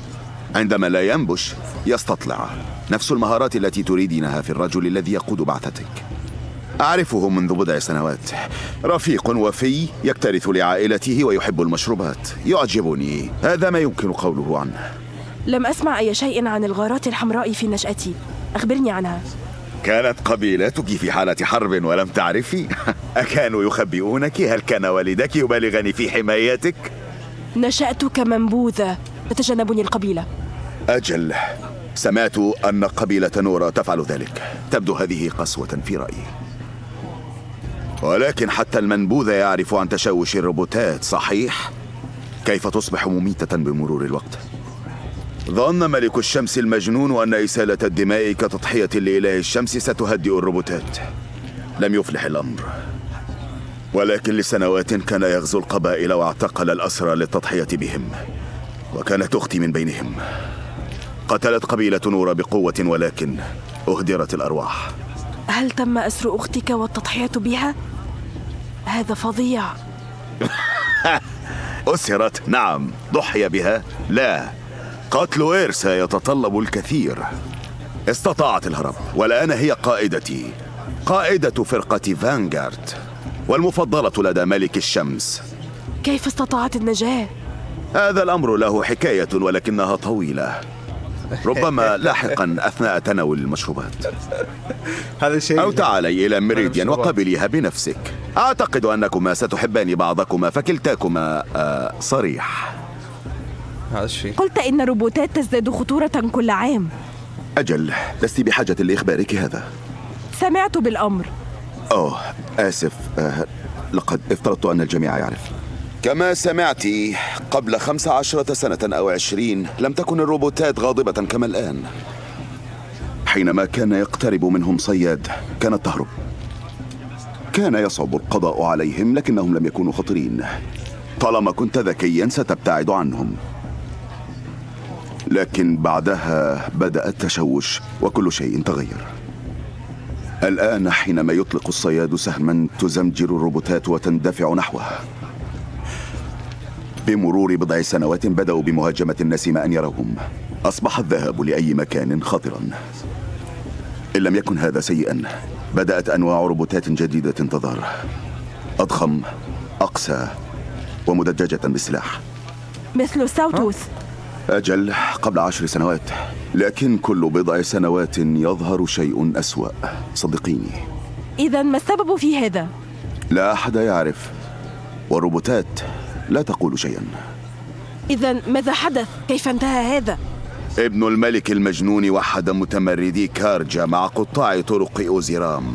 عندما لا ينبش يستطلع. نفس المهارات التي تريدينها في الرجل الذي يقود بعثتك. أعرفه منذ بضع سنوات. رفيق وفي يكترث لعائلته ويحب المشروبات. يعجبني. هذا ما يمكن قوله عنه. لم أسمع أي شيء عن الغارات الحمراء في نشأتي. أخبرني عنها. كانت قبيلتك في حالة حرب ولم تعرفي؟ أكانوا يخبئونك؟ هل كان والدك يبالغني في حمايتك؟ نشأت كمنبوذة تتجنبني القبيلة أجل سمعت أن قبيلة نورا تفعل ذلك تبدو هذه قسوة في رأيي ولكن حتى المنبوذ يعرف عن تشوش الروبوتات صحيح؟ كيف تصبح مميتة بمرور الوقت؟ ظن ملك الشمس المجنون أن إسالة الدماء كتضحية لإله الشمس ستهدئ الروبوتات. لم يفلح الأمر. ولكن لسنوات كان يغزو القبائل واعتقل الأسرى للتضحية بهم وكانت أختي من بينهم. قتلت قبيلة نورا بقوة ولكن أهدرت الأرواح. هل تم أسر أختك والتضحية بها؟ هذا فظيع. أسرت؟ نعم ضحي بها؟ لا. قتل إيرسا يتطلب الكثير. استطاعت الهرب والآن هي قائدتي. قائدة فرقة فانغارد والمفضلة لدى ملك الشمس. كيف استطاعت النجاة؟ هذا الأمر له حكاية ولكنها طويلة. ربما لاحقا أثناء تناول المشروبات. هذا الشيء أو تعالي إلى ميريديان وقبليها بنفسك. أعتقد أنكما ستحبان بعضكما فكلتاكما آه صريح. هذا الشيء. قلت إن الروبوتات تزداد خطورة كل عام. أجل لست بحاجة لإخبارك هذا. سمعت بالأمر. أوه آسف. آه لقد افترضت أن الجميع يعرف. كما سمعت قبل خمس عشرة سنة أو عشرين لم تكن الروبوتات غاضبة كما الآن. حينما كان يقترب منهم صياد كانت تهرب. كان يصعب القضاء عليهم لكنهم لم يكونوا خطرين طالما كنت ذكيا ستبتعد عنهم. لكن بعدها بدأ التشوش وكل شيء تغير. الآن حينما يطلق الصياد سهما تزمجر الروبوتات وتندفع نحوه بمرور بضع سنوات بدأوا بمهاجمة الناس ما أن يروهم أصبح الذهاب لأي مكان خطرا. إن لم يكن هذا سيئا بدأت أنواع روبوتات جديدة تظهر. أضخم أقسى ومدججة بالسلاح. مثل ساوتوث أجل قبل عشر سنوات لكن كل بضع سنوات يظهر شيء أسوأ صدقيني إذا ما السبب في هذا؟ لا أحد يعرف والروبوتات لا تقول شيئا إذا ماذا حدث؟ كيف انتهى هذا؟ ابن الملك المجنون وحد متمردي كارجا مع قطاع طرق أوزيرام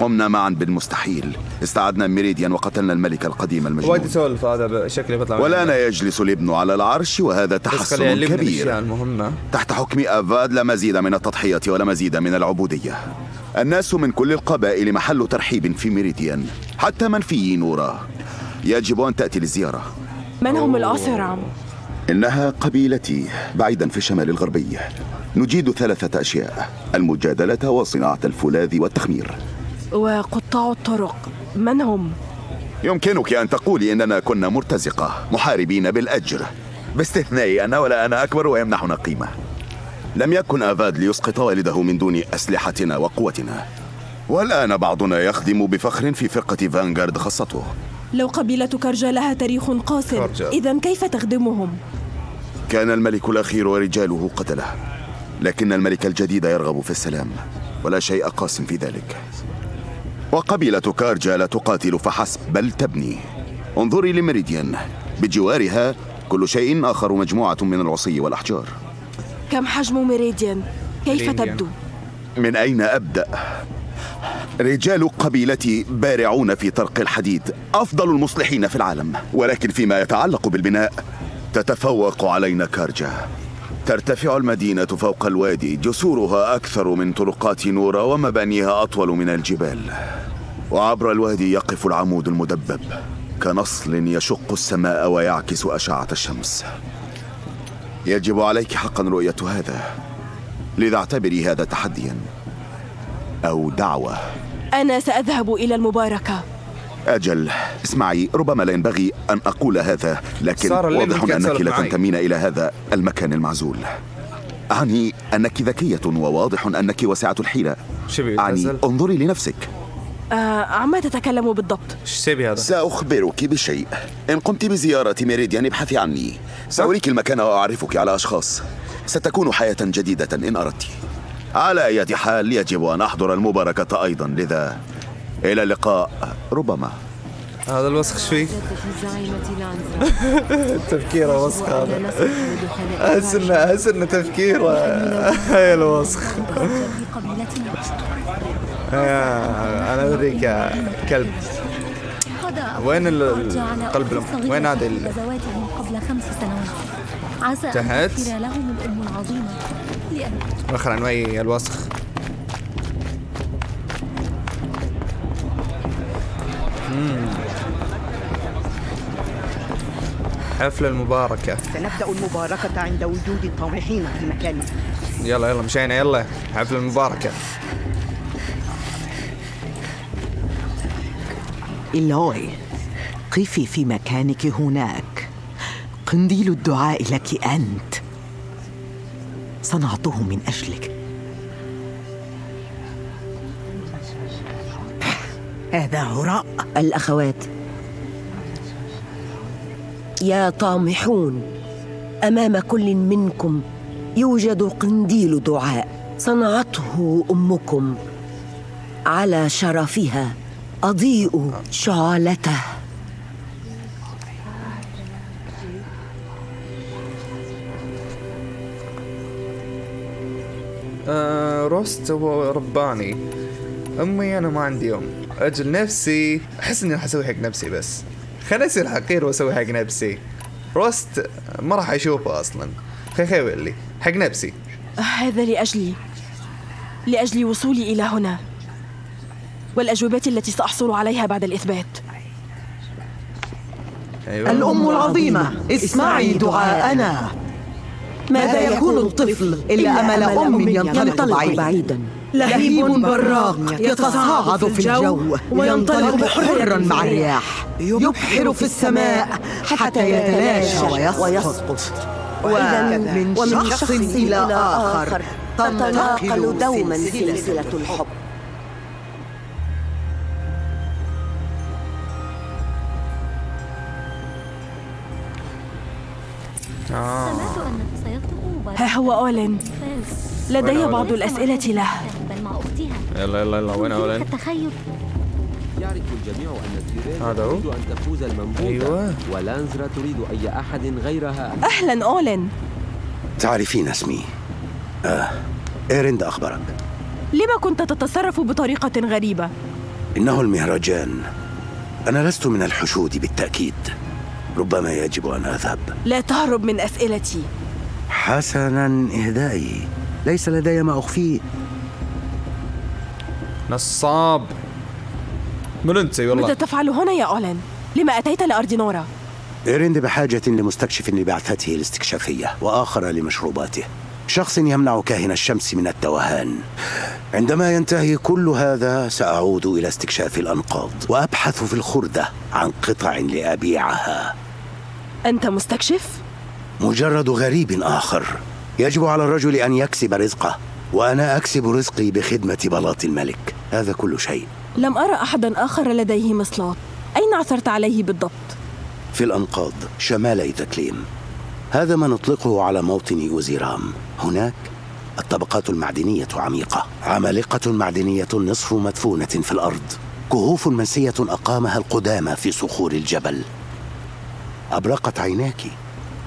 قمنا معا بالمستحيل. استعدنا ميريديان وقتلنا الملك القديم المجنون. وايد يسولف هذا شكله بيطلع والآن يجلس الابن على العرش وهذا تحسن كبير. المهمة. تحت حكم أفاد لا مزيد من التضحية ولا مزيد من العبودية. الناس من كل القبائل محل ترحيب في ميريديان حتى منفي نورا. يجب أن تأتي للزيارة. من هم الأسرع؟ إنها قبيلتي بعيدا في الشمال الغربي. نجيد ثلاثة أشياء المجادلة وصناعة الفولاذ والتخمير. وقطاع الطرق من هم؟ يمكنك أن تقولي إننا كنا مرتزقة محاربين بالأجر باستثناء أنا ولا أنا أكبر ويمنحنا قيمة لم يكن أفاد ليسقط والده من دون أسلحتنا وقوتنا والآن بعضنا يخدم بفخر في فرقة فانغارد خاصته لو قبيلة كرجا لها تاريخ كرجا. إذا كيف تخدمهم؟ كان الملك الأخير ورجاله قتله لكن الملك الجديد يرغب في السلام ولا شيء قاس في ذلك وقبيلة كارجا لا تقاتل فحسب بل تبني انظري لميريديان بجوارها كل شيء آخر مجموعة من العصي والأحجار كم حجم ميريديان؟ كيف ميريديان. تبدو؟ من أين أبدأ؟ رجال قبيلتي بارعون في طرق الحديد أفضل المصلحين في العالم ولكن فيما يتعلق بالبناء تتفوق علينا كارجا ترتفع المدينة فوق الوادي. جسورها أكثر من طرقات نورا ومبانيها أطول من الجبال. وعبر الوادي يقف العمود المدبب. كنصل يشق السماء ويعكس أشعة الشمس. يجب عليك حقا رؤية هذا. لذا اعتبري هذا تحديا أو دعوة. أنا سأذهب إلى المباركة. أجل اسمعي ربما لا ينبغي أن أقول هذا لكن واضح أنك لا؟ تنتمين إلى هذا المكان المعزول. أعني أنك ذكية وواضح أنك واسعة الحيلة. أعني؟ انظري لنفسك. آه عما تتكلم بالضبط؟ هذا؟ سأخبرك بشيء. إن قمت بزيارة ميريديان ابحثي عني. سأريك المكان وأعرفك على أشخاص. ستكون حياة جديدة إن أردت. على أي حال يجب أن أحضر المباركة أيضا لذا إلى اللقاء ربما. هذا الوسخ إيش فيه؟ تفكيره وسخ هذا. أحس انه أحس إنه تفكيره. هاي الوسخ. يا- أنا اوريك يا كلب. وين ال- القلب؟ وين غزواتهم قبل خمس سنوات عسى تحت. لهم الأم العظيمة لأن وخر عن وي الوسخ. مم. حفلة المباركة. سنبدأ المباركة عند وجود الطامحين في مكانه. يلا يلا مشينا يلا. حفلة المباركة. إيلوي قفي في مكانك هناك. قنديل الدعاء لك أنت. صنعته من أجلك. هذا هراء. الأخوات يا طامحون أمام كل منكم يوجد قنديل دعاء صنعته أمكم على شرفها أضيء شعلته آه روست هو رباني. أمي أنا ما عندي أم. أجل نفسي. أحس إني راح أسوي حق نفسي بس. خليني أصير حقير وأسوي حق نفسي. روست ما راح أشوفه أصلا. خي خي لي حق نفسي. هذا لأجلي. لأجل وصولي إلى هنا. والأجوبة التي سأحصل عليها بعد الإثبات. أيوة. الأم العظيمة اسمعي دعاءنا. ماذا يكون الطفل إلا أمل أم ينطلق. بعيدا. لهيب براق يتصاعد في الجو وينطلق حرا مع الرياح. يبحر في السماء حتى يتلاشى ويسقط. ومن شخص إلى آخر تتناقل دوما سلسلة الحب. آه. ها هو أولين. لدي بعض أولين؟ الأسئلة له. يلا يلا يلا وين التخيل يعرف الجميع أن تيرين؟ تريد أن تفوز المنبوذة أيوة. ولانزرا تريد أي أحد غيرها. أهلا أولين. تعرفين اسمي. آه إيرند أخبرك لما كنت تتصرف بطريقة غريبة؟ إنه المهرجان. أنا لست من الحشود بالتأكيد. ربما يجب أن أذهب. لا تهرب من أسئلتي. حسنا إهدائي. ليس لدي ما أخفيه نصاب. من أنت والله؟ ماذا تفعل هنا يا أولين؟ لما أتيت لأرض نورا؟ إيرند بحاجة لمستكشف لبعثته الاستكشافية وآخر لمشروباته. شخص يمنع كاهن الشمس من التوهان عندما ينتهي كل هذا سأعود إلى استكشاف الأنقاض وأبحث في الخردة عن قطع لأبيعها. أنت مستكشف؟ مجرد غريب آخر. يجب على الرجل أن يكسب رزقه وأنا أكسب رزقي بخدمة بلاط الملك. هذا كل شيء. لم أرى أحدا آخر لديه مصلات. أين عثرت عليه بالضبط؟ في الأنقاض شمال إيتاكليم هذا ما نطلقه على موطن أوزيرام هناك الطبقات المعدنية عميقة. عمالقة معدنية نصف مدفونة في الأرض. كهوف منسية أقامها القدامى في صخور الجبل. أبرقت عيناك.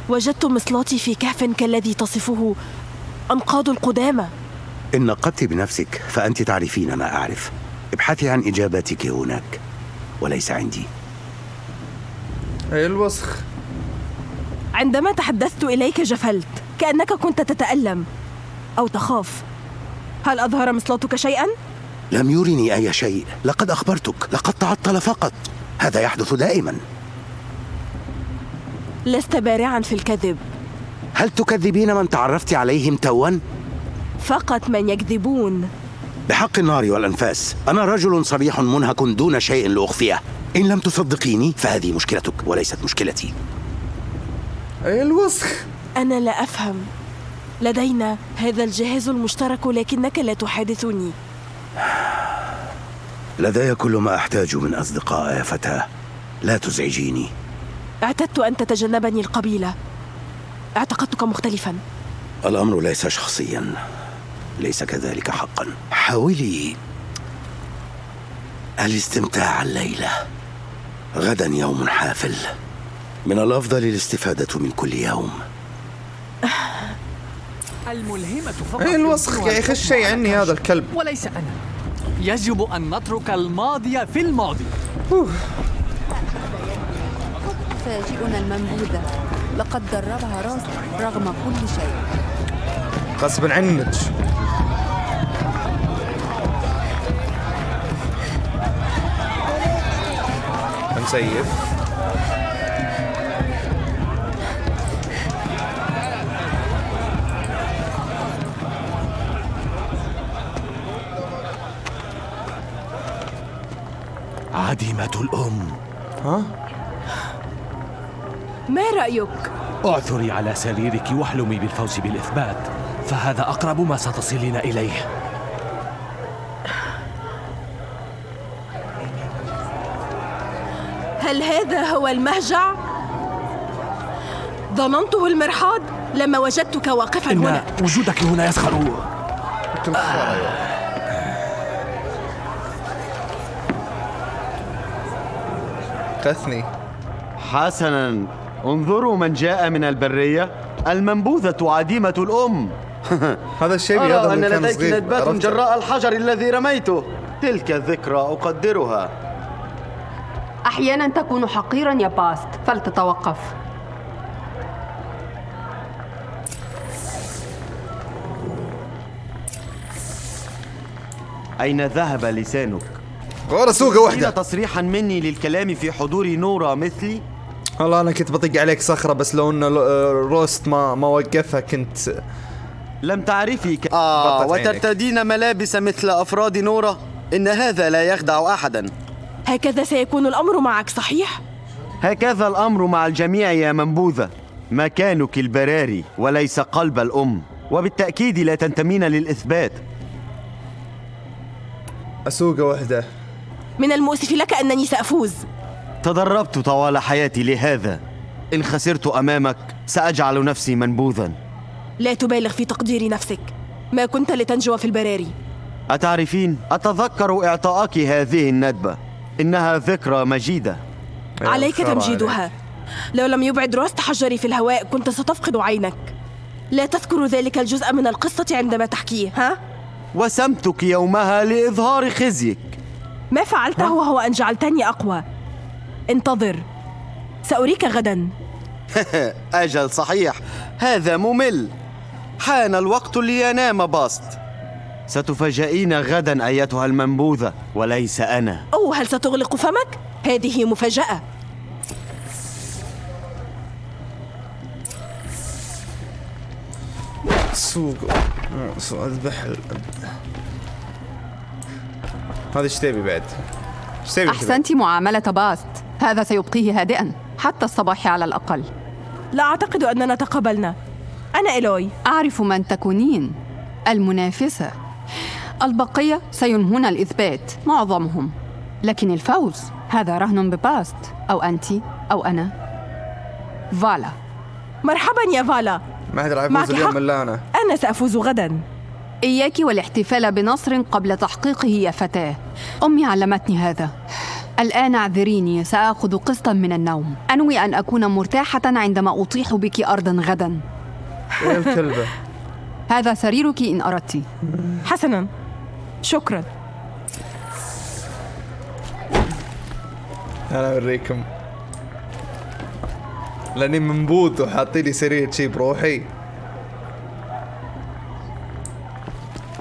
وجدت مصلاتي في كهف كالذي تصفه أنقاض القدامى. إن نقدت بنفسك فأنت تعرفين ما أعرف. ابحثي عن إجاباتك هناك وليس عندي. أي الوسخ؟ عندما تحدثت إليك جفلت كأنك كنت تتألم أو تخاف. هل أظهر مصلاتك شيئا؟ لم يرني أي شيء. لقد أخبرتك لقد تعطل فقط. هذا يحدث دائما. لست بارعا في الكذب. هل تكذبين من تعرفت عليهم توا؟ فقط من يكذبون. بحق النار والأنفاس. أنا رجل صريح منهك دون شيء لأخفيه. إن لم تصدقيني فهذه مشكلتك وليست مشكلتي. الوسخ. أنا لا أفهم. لدينا هذا الجهاز المشترك لكنك لا تحادثني. لدي كل ما أحتاج من أصدقاء يا فتاة. لا تزعجيني. اعتدت أن تتجنبني القبيلة. اعتقدتك مختلفا. الأمر ليس شخصيا. ليس كذلك حقا. حاولي. الاستمتاع الليلة. غدا يوم حافل. من الأفضل الاستفادة من كل يوم. الملهمة فقط. إيه الوسخ يا أخي؟ الشيء عني هذا الكلب. وليس أنا. يجب أن نترك الماضي في الماضي. فاجئنا المنبوذة. لقد دربها راس رغم كل شيء. غصبا عنك نسيف عديمة الأم. ها؟ ما رأيك؟ اعثري على سريرك واحلمي بالفوز بالإثبات فهذا أقرب ما ستصلين إليه. هل هذا هو المهجع؟ ظننته المرحاض لما وجدتك واقفا إن هنا. وجودك هنا يسخر. تثني. حسنا. انظروا من جاء من البرية. المنبوذة عديمة الأم. هذا الشيء أرى هذا أن لديك ندبات عرفت؟ جراء الحجر الذي رميته. تلك الذكرى أقدرها. أحيانا تكون حقيرا يا باست. فلتتوقف. أين ذهب لسانك؟ ورا سوقة واحدة. تريد تصريحا مني للكلام في حضور نورا مثلي؟ والله أنا كنت بطق عليك صخرة بس لو انه آه، روست ما ما وقفها كنت لم تعرفي ك... آه. وترتدين ملابس مثل أفراد نورا إن هذا لا يخدع أحدا. هكذا سيكون الأمر معك صحيح؟ هكذا الأمر مع الجميع يا منبوذة. مكانك البراري وليس قلب الأم وبالتأكيد لا تنتمين للإثبات. اسوقة واحدة من المؤسف لك أنني سأفوز. تدربت طوال حياتي لهذا. إن خسرت أمامك سأجعل نفسي منبوذا. لا تبالغ في تقدير نفسك. ما كنت لتنجو في البراري. أتعرفين؟ أتذكر إعطائك هذه الندبة. إنها ذكرى مجيدة. عليك تمجيدها. لو لم يبعد راس تحجري في الهواء كنت ستفقد عينك. لا تذكر ذلك الجزء من القصة عندما تحكيه ها؟ وسمتك يومها لإظهار خزيك. ما فعلته هو أن جعلتني أقوى. انتظر. سأريك غدا. أجل صحيح. هذا ممل. حان الوقت لينام باست. ستفاجئين غدا أيتها المنبوذة وليس أنا. أو هل ستغلق فمك؟ هذه مفاجأة. سوق. سوق اذبح هذا إيش تبي بعد؟ إيش تبي؟ أحسنت معاملة باست. هذا سيبقيه هادئا حتى الصباح على الأقل. لا أعتقد أننا تقابلنا. أنا إلوي أعرف من تكونين. المنافسة. البقية سينهون الإثبات. معظمهم. لكن الفوز هذا رهن بباست. أو أنت أو أنا. فالا. مرحبا يا فالا. ما حد راح يفوز اليوم حق. إلا أنا. أنا سأفوز غدا. إياك والاحتفال بنصر قبل تحقيقه يا فتاة. أمي علمتني هذا. الآن اعذريني سآخذ قسطا من النوم. أنوي أن أكون مرتاحة عندما أطيح بك أرضا غدا. يا الكلبة. هذا سريرك إن أردت. حسنا. شكرا. أنا أوريكم. لأني منبوذ وحاطين لي سرير شي بروحي.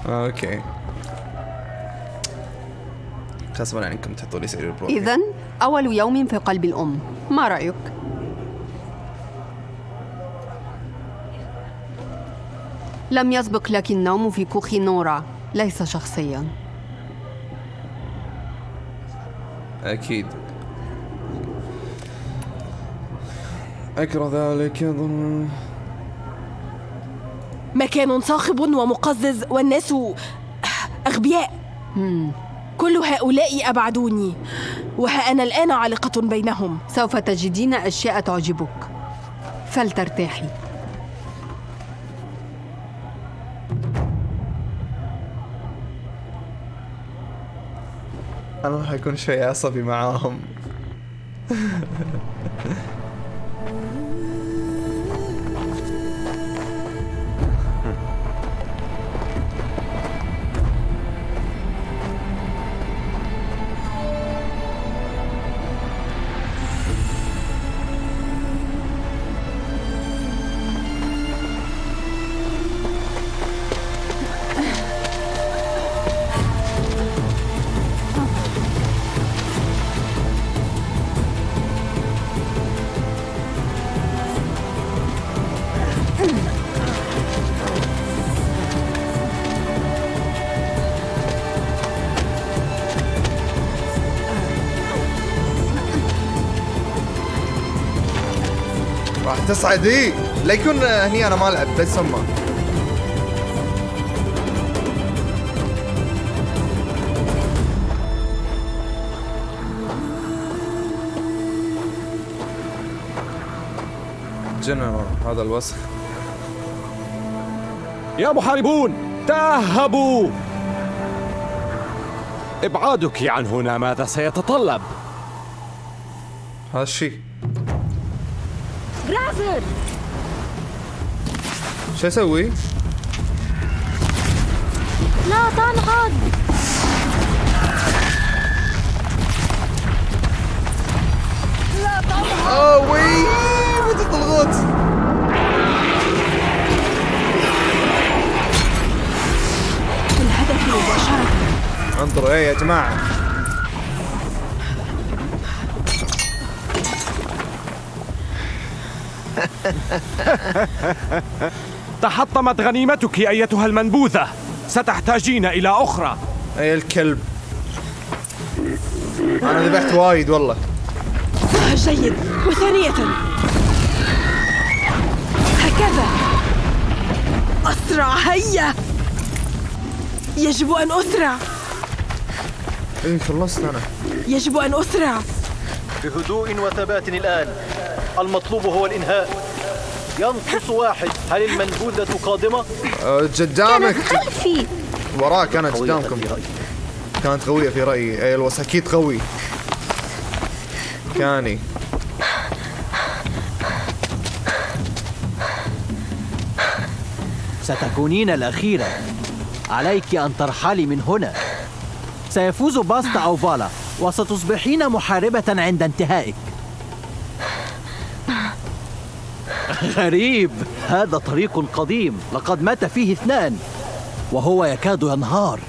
أوكي. غصبا عنكم تحطوا لي سرير بروحي إذا أول يوم في قلب الأم. ما رأيك؟ لم يسبق لك النوم في كوخ نورا. ليس شخصيا. أكيد. أكره ذلك يظن. مكان صاخب ومقزز والناس أغبياء. كل هؤلاء أبعدوني وها أنا الآن عالقة بينهم. سوف تجدين أشياء تعجبك. فلترتاحي. أنا راح أكون شوي عصبي معاهم. راح تصعد اي لا يكون هني أنا ما ألعب لا يسمى جنرال هذا الوسخ. يا محاربون تأهبوا. إبعادك عن هنا ماذا سيتطلب. هذا الشيء. شو أسوي؟ لا تنهض لا تنهض اوه وي. متى الغوت الهدف مباشرة. انظروا إيه يا جماعة. تحطمت غنيمتك أيتها المنبوذة. ستحتاجين إلى أخرى. أي الكلب. أنا ذبحت وايد والله. جيد. وثانية. هكذا. أسرع. هيا. يجب أن أسرع. اي خلصت أنا. يجب أن أسرع. بهدوء وثبات الآن. المطلوب هو الإنهاء. ينقص واحد. هل المنبوذة قادمة؟ أه، قدامك. خلفي. وراك قوية قدامكم. كانت قوية في رأيي. أي الوس أكيد قوي. كاني. ستكونين الأخيرة. عليك أن ترحلي من هنا. سيفوز باستا أو فالا وستصبحين محاربة عند انتهائك. غريب. هذا طريق قديم لقد مات فيه اثنان وهو يكاد ينهار.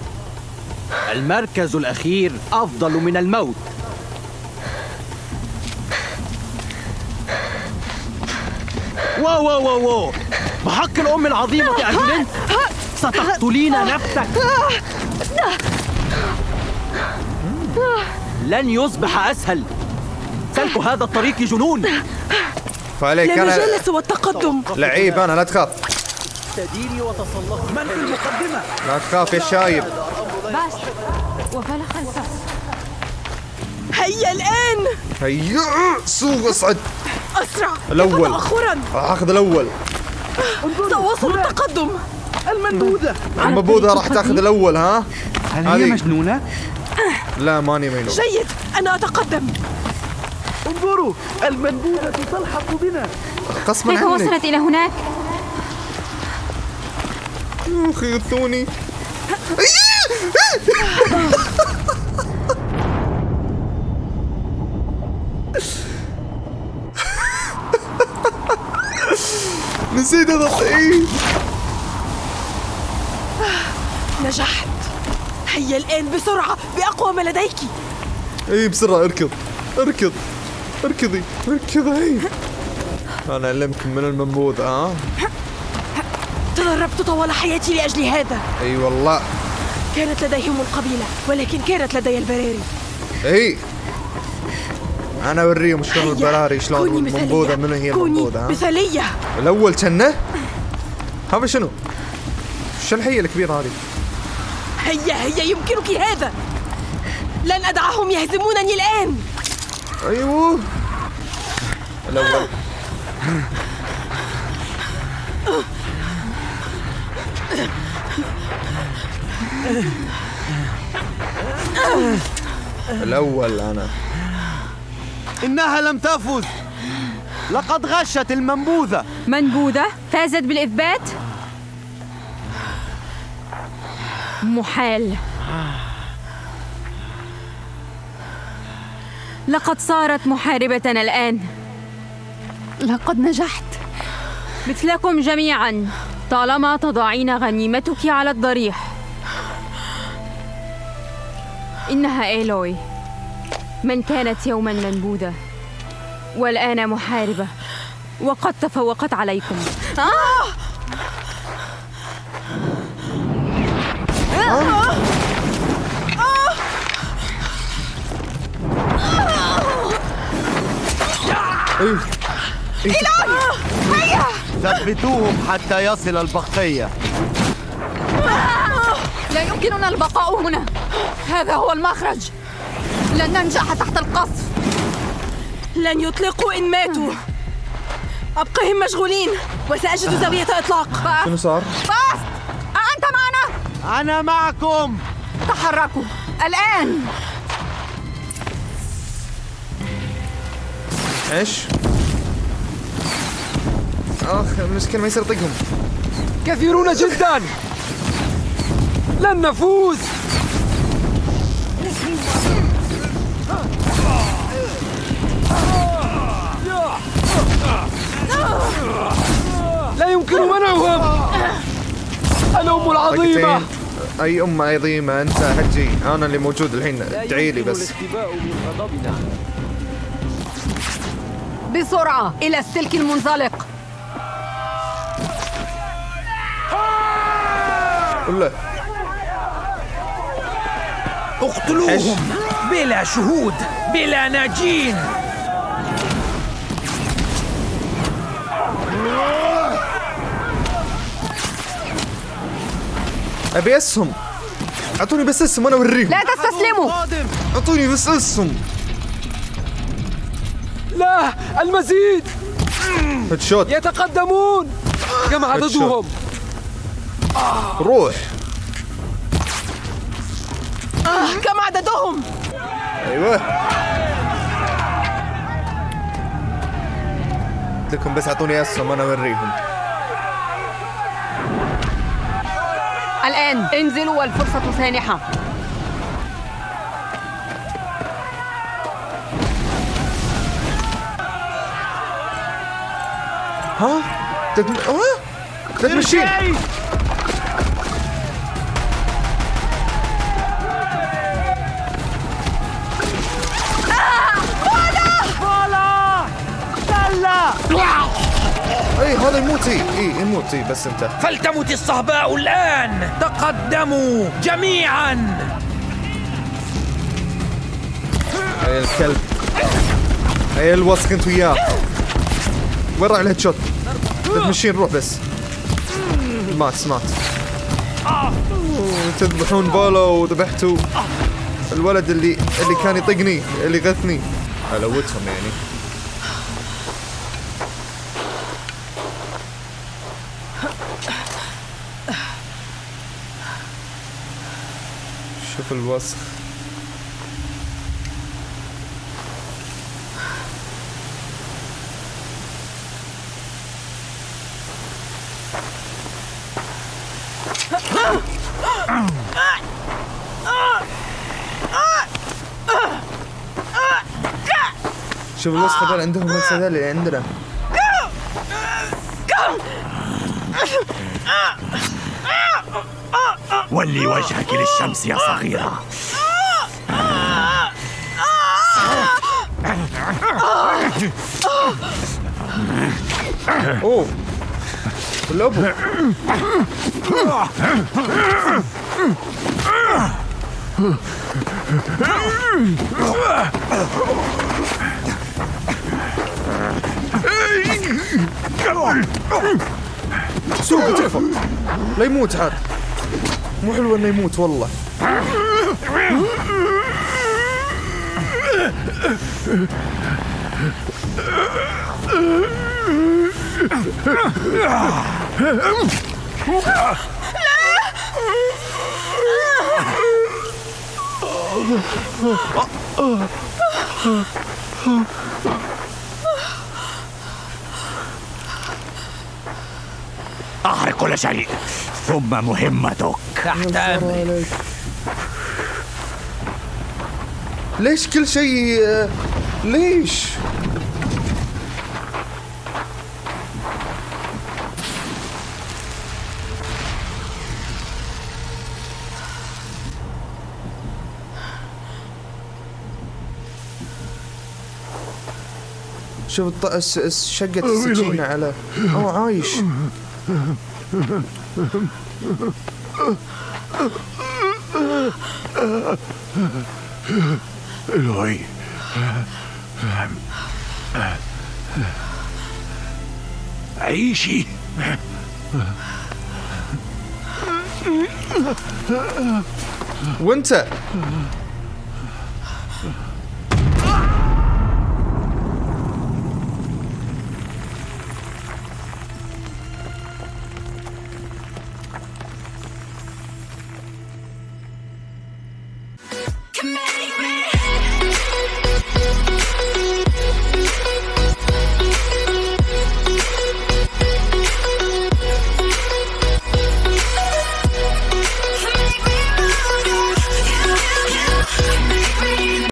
المركز الأخير أفضل من الموت. wow wow wow wow. بحق الأم العظيمة أجننت ستقتلين نفسك. لن يصبح أسهل. سلك هذا الطريق جنون. فعليك لا أنا. مجال سوى التقدم لعيب أنا لا تخاف. تديري وتسلقي من في المقدمة لا تخاف يا شايب. باش وفلا خلفه هيا الآن. هيا. سوق اصعد. أسرع. الأول. تأخرا راح أخذ الأول. سأواصل التقدم المنبوذة. المبوذة راح تأخذ الأول ها؟ هل هي مجنونة؟ لا ماني مجنون. جيد. أنا أتقدم. انظروا المنبوذة تلحق بنا. غصبا كيف عنك وصلت إلى هناك؟ أخي غثوني نسيت اي نجحت. هيا الآن بسرعة بأقوى ما لديك. أي بسرعة اركض. اركض. اركضي اركضي. أنا علمكم من المنبوذ ها؟ تدربت طوال حياتي لأجل هذا. أي والله. كانت لديهم القبيلة ولكن كانت لدي البراري. أي. أنا أوريهم شلون البراري شلون. المنبوذة من هي ها؟ مثالية. الأول كنه هذا شنو؟ شو الحية الكبيرة هذه؟ هيا هيا يمكنك هذا. لن أدعهم يهزمونني الآن. أيوه. الأول. الأول أنا. إنها لم تفز. لقد غشت المنبوذة. منبوذة فازت بالإثبات. محال. لقد صارت محاربتنا الآن لقد نجحت مثلكم جميعا طالما تضعين غنيمتك على الضريح إنها إيلوي من كانت يوما منبوذة والآن محاربة وقد تفوقت عليكم آه! آه! إلهي هيا! ثبتوهم حتى يصل البقية. لا يمكننا البقاء هنا. هذا هو المخرج. لن ننجح تحت القصف. لن يطلقوا إن ماتوا. أبقهم مشغولين وسأجد زاوية إطلاق شنو صار؟ باست! أأنت معنا؟ أنا معكم! تحركوا. الآن! إيش؟ أخ المشكلة ما يصير يطقهم كثيرون جدا! لن نفوز! لا يمكن منعهم! الأم العظيمة! طقتين. أي أم عظيمة؟ أنت حجي أنا اللي موجود الحين. ادعي لي بس. بسرعة إلى السلك المنزلق. اقتلوهم. بلا شهود بلا ناجين. أبي أسهم. أعطوني بس أسهم أنا أوريهم. لا تستسلموا. أعطوني بس أسهم. لا المزيد. هيد يتقدمون. كم عددهم؟ روح. آه كم عددهم؟ أيوه. قلت لكم بس أعطوني أسهم أنا أوريهم. الآن انزلوا والفرصة سانحة ها؟ تدم... ها؟ تدمشين. فولا دلا أي هذا يموت. إي إي يموت. إي بس انت. فلتمت الصهباء الآن. تقدموا جميعا. اي الكلب. اي الوسخ انت وياه. وين راح الهيد شوت؟ تدمشين روح بس. مات مات تذبحون بولو وذبحتوا الولد اللي اللي كان يطقني اللي غثني. الوتهم يعني. شوف الوسخ. شوف الوسخ هذول عندهم نفس هذول اللي عندنا ولي وجهك للشمس يا صغيرة. أوه. الابو سوق تكفى لا يموت عاد مو حلو إنه يموت والله. أحرق كل شيء. ثم مهمتك. تحت أمرك. ليش كل شيء ليش؟ شوف الط... الس... الس... شقة السكينة على اوه عايش. إلهي عيشي وانت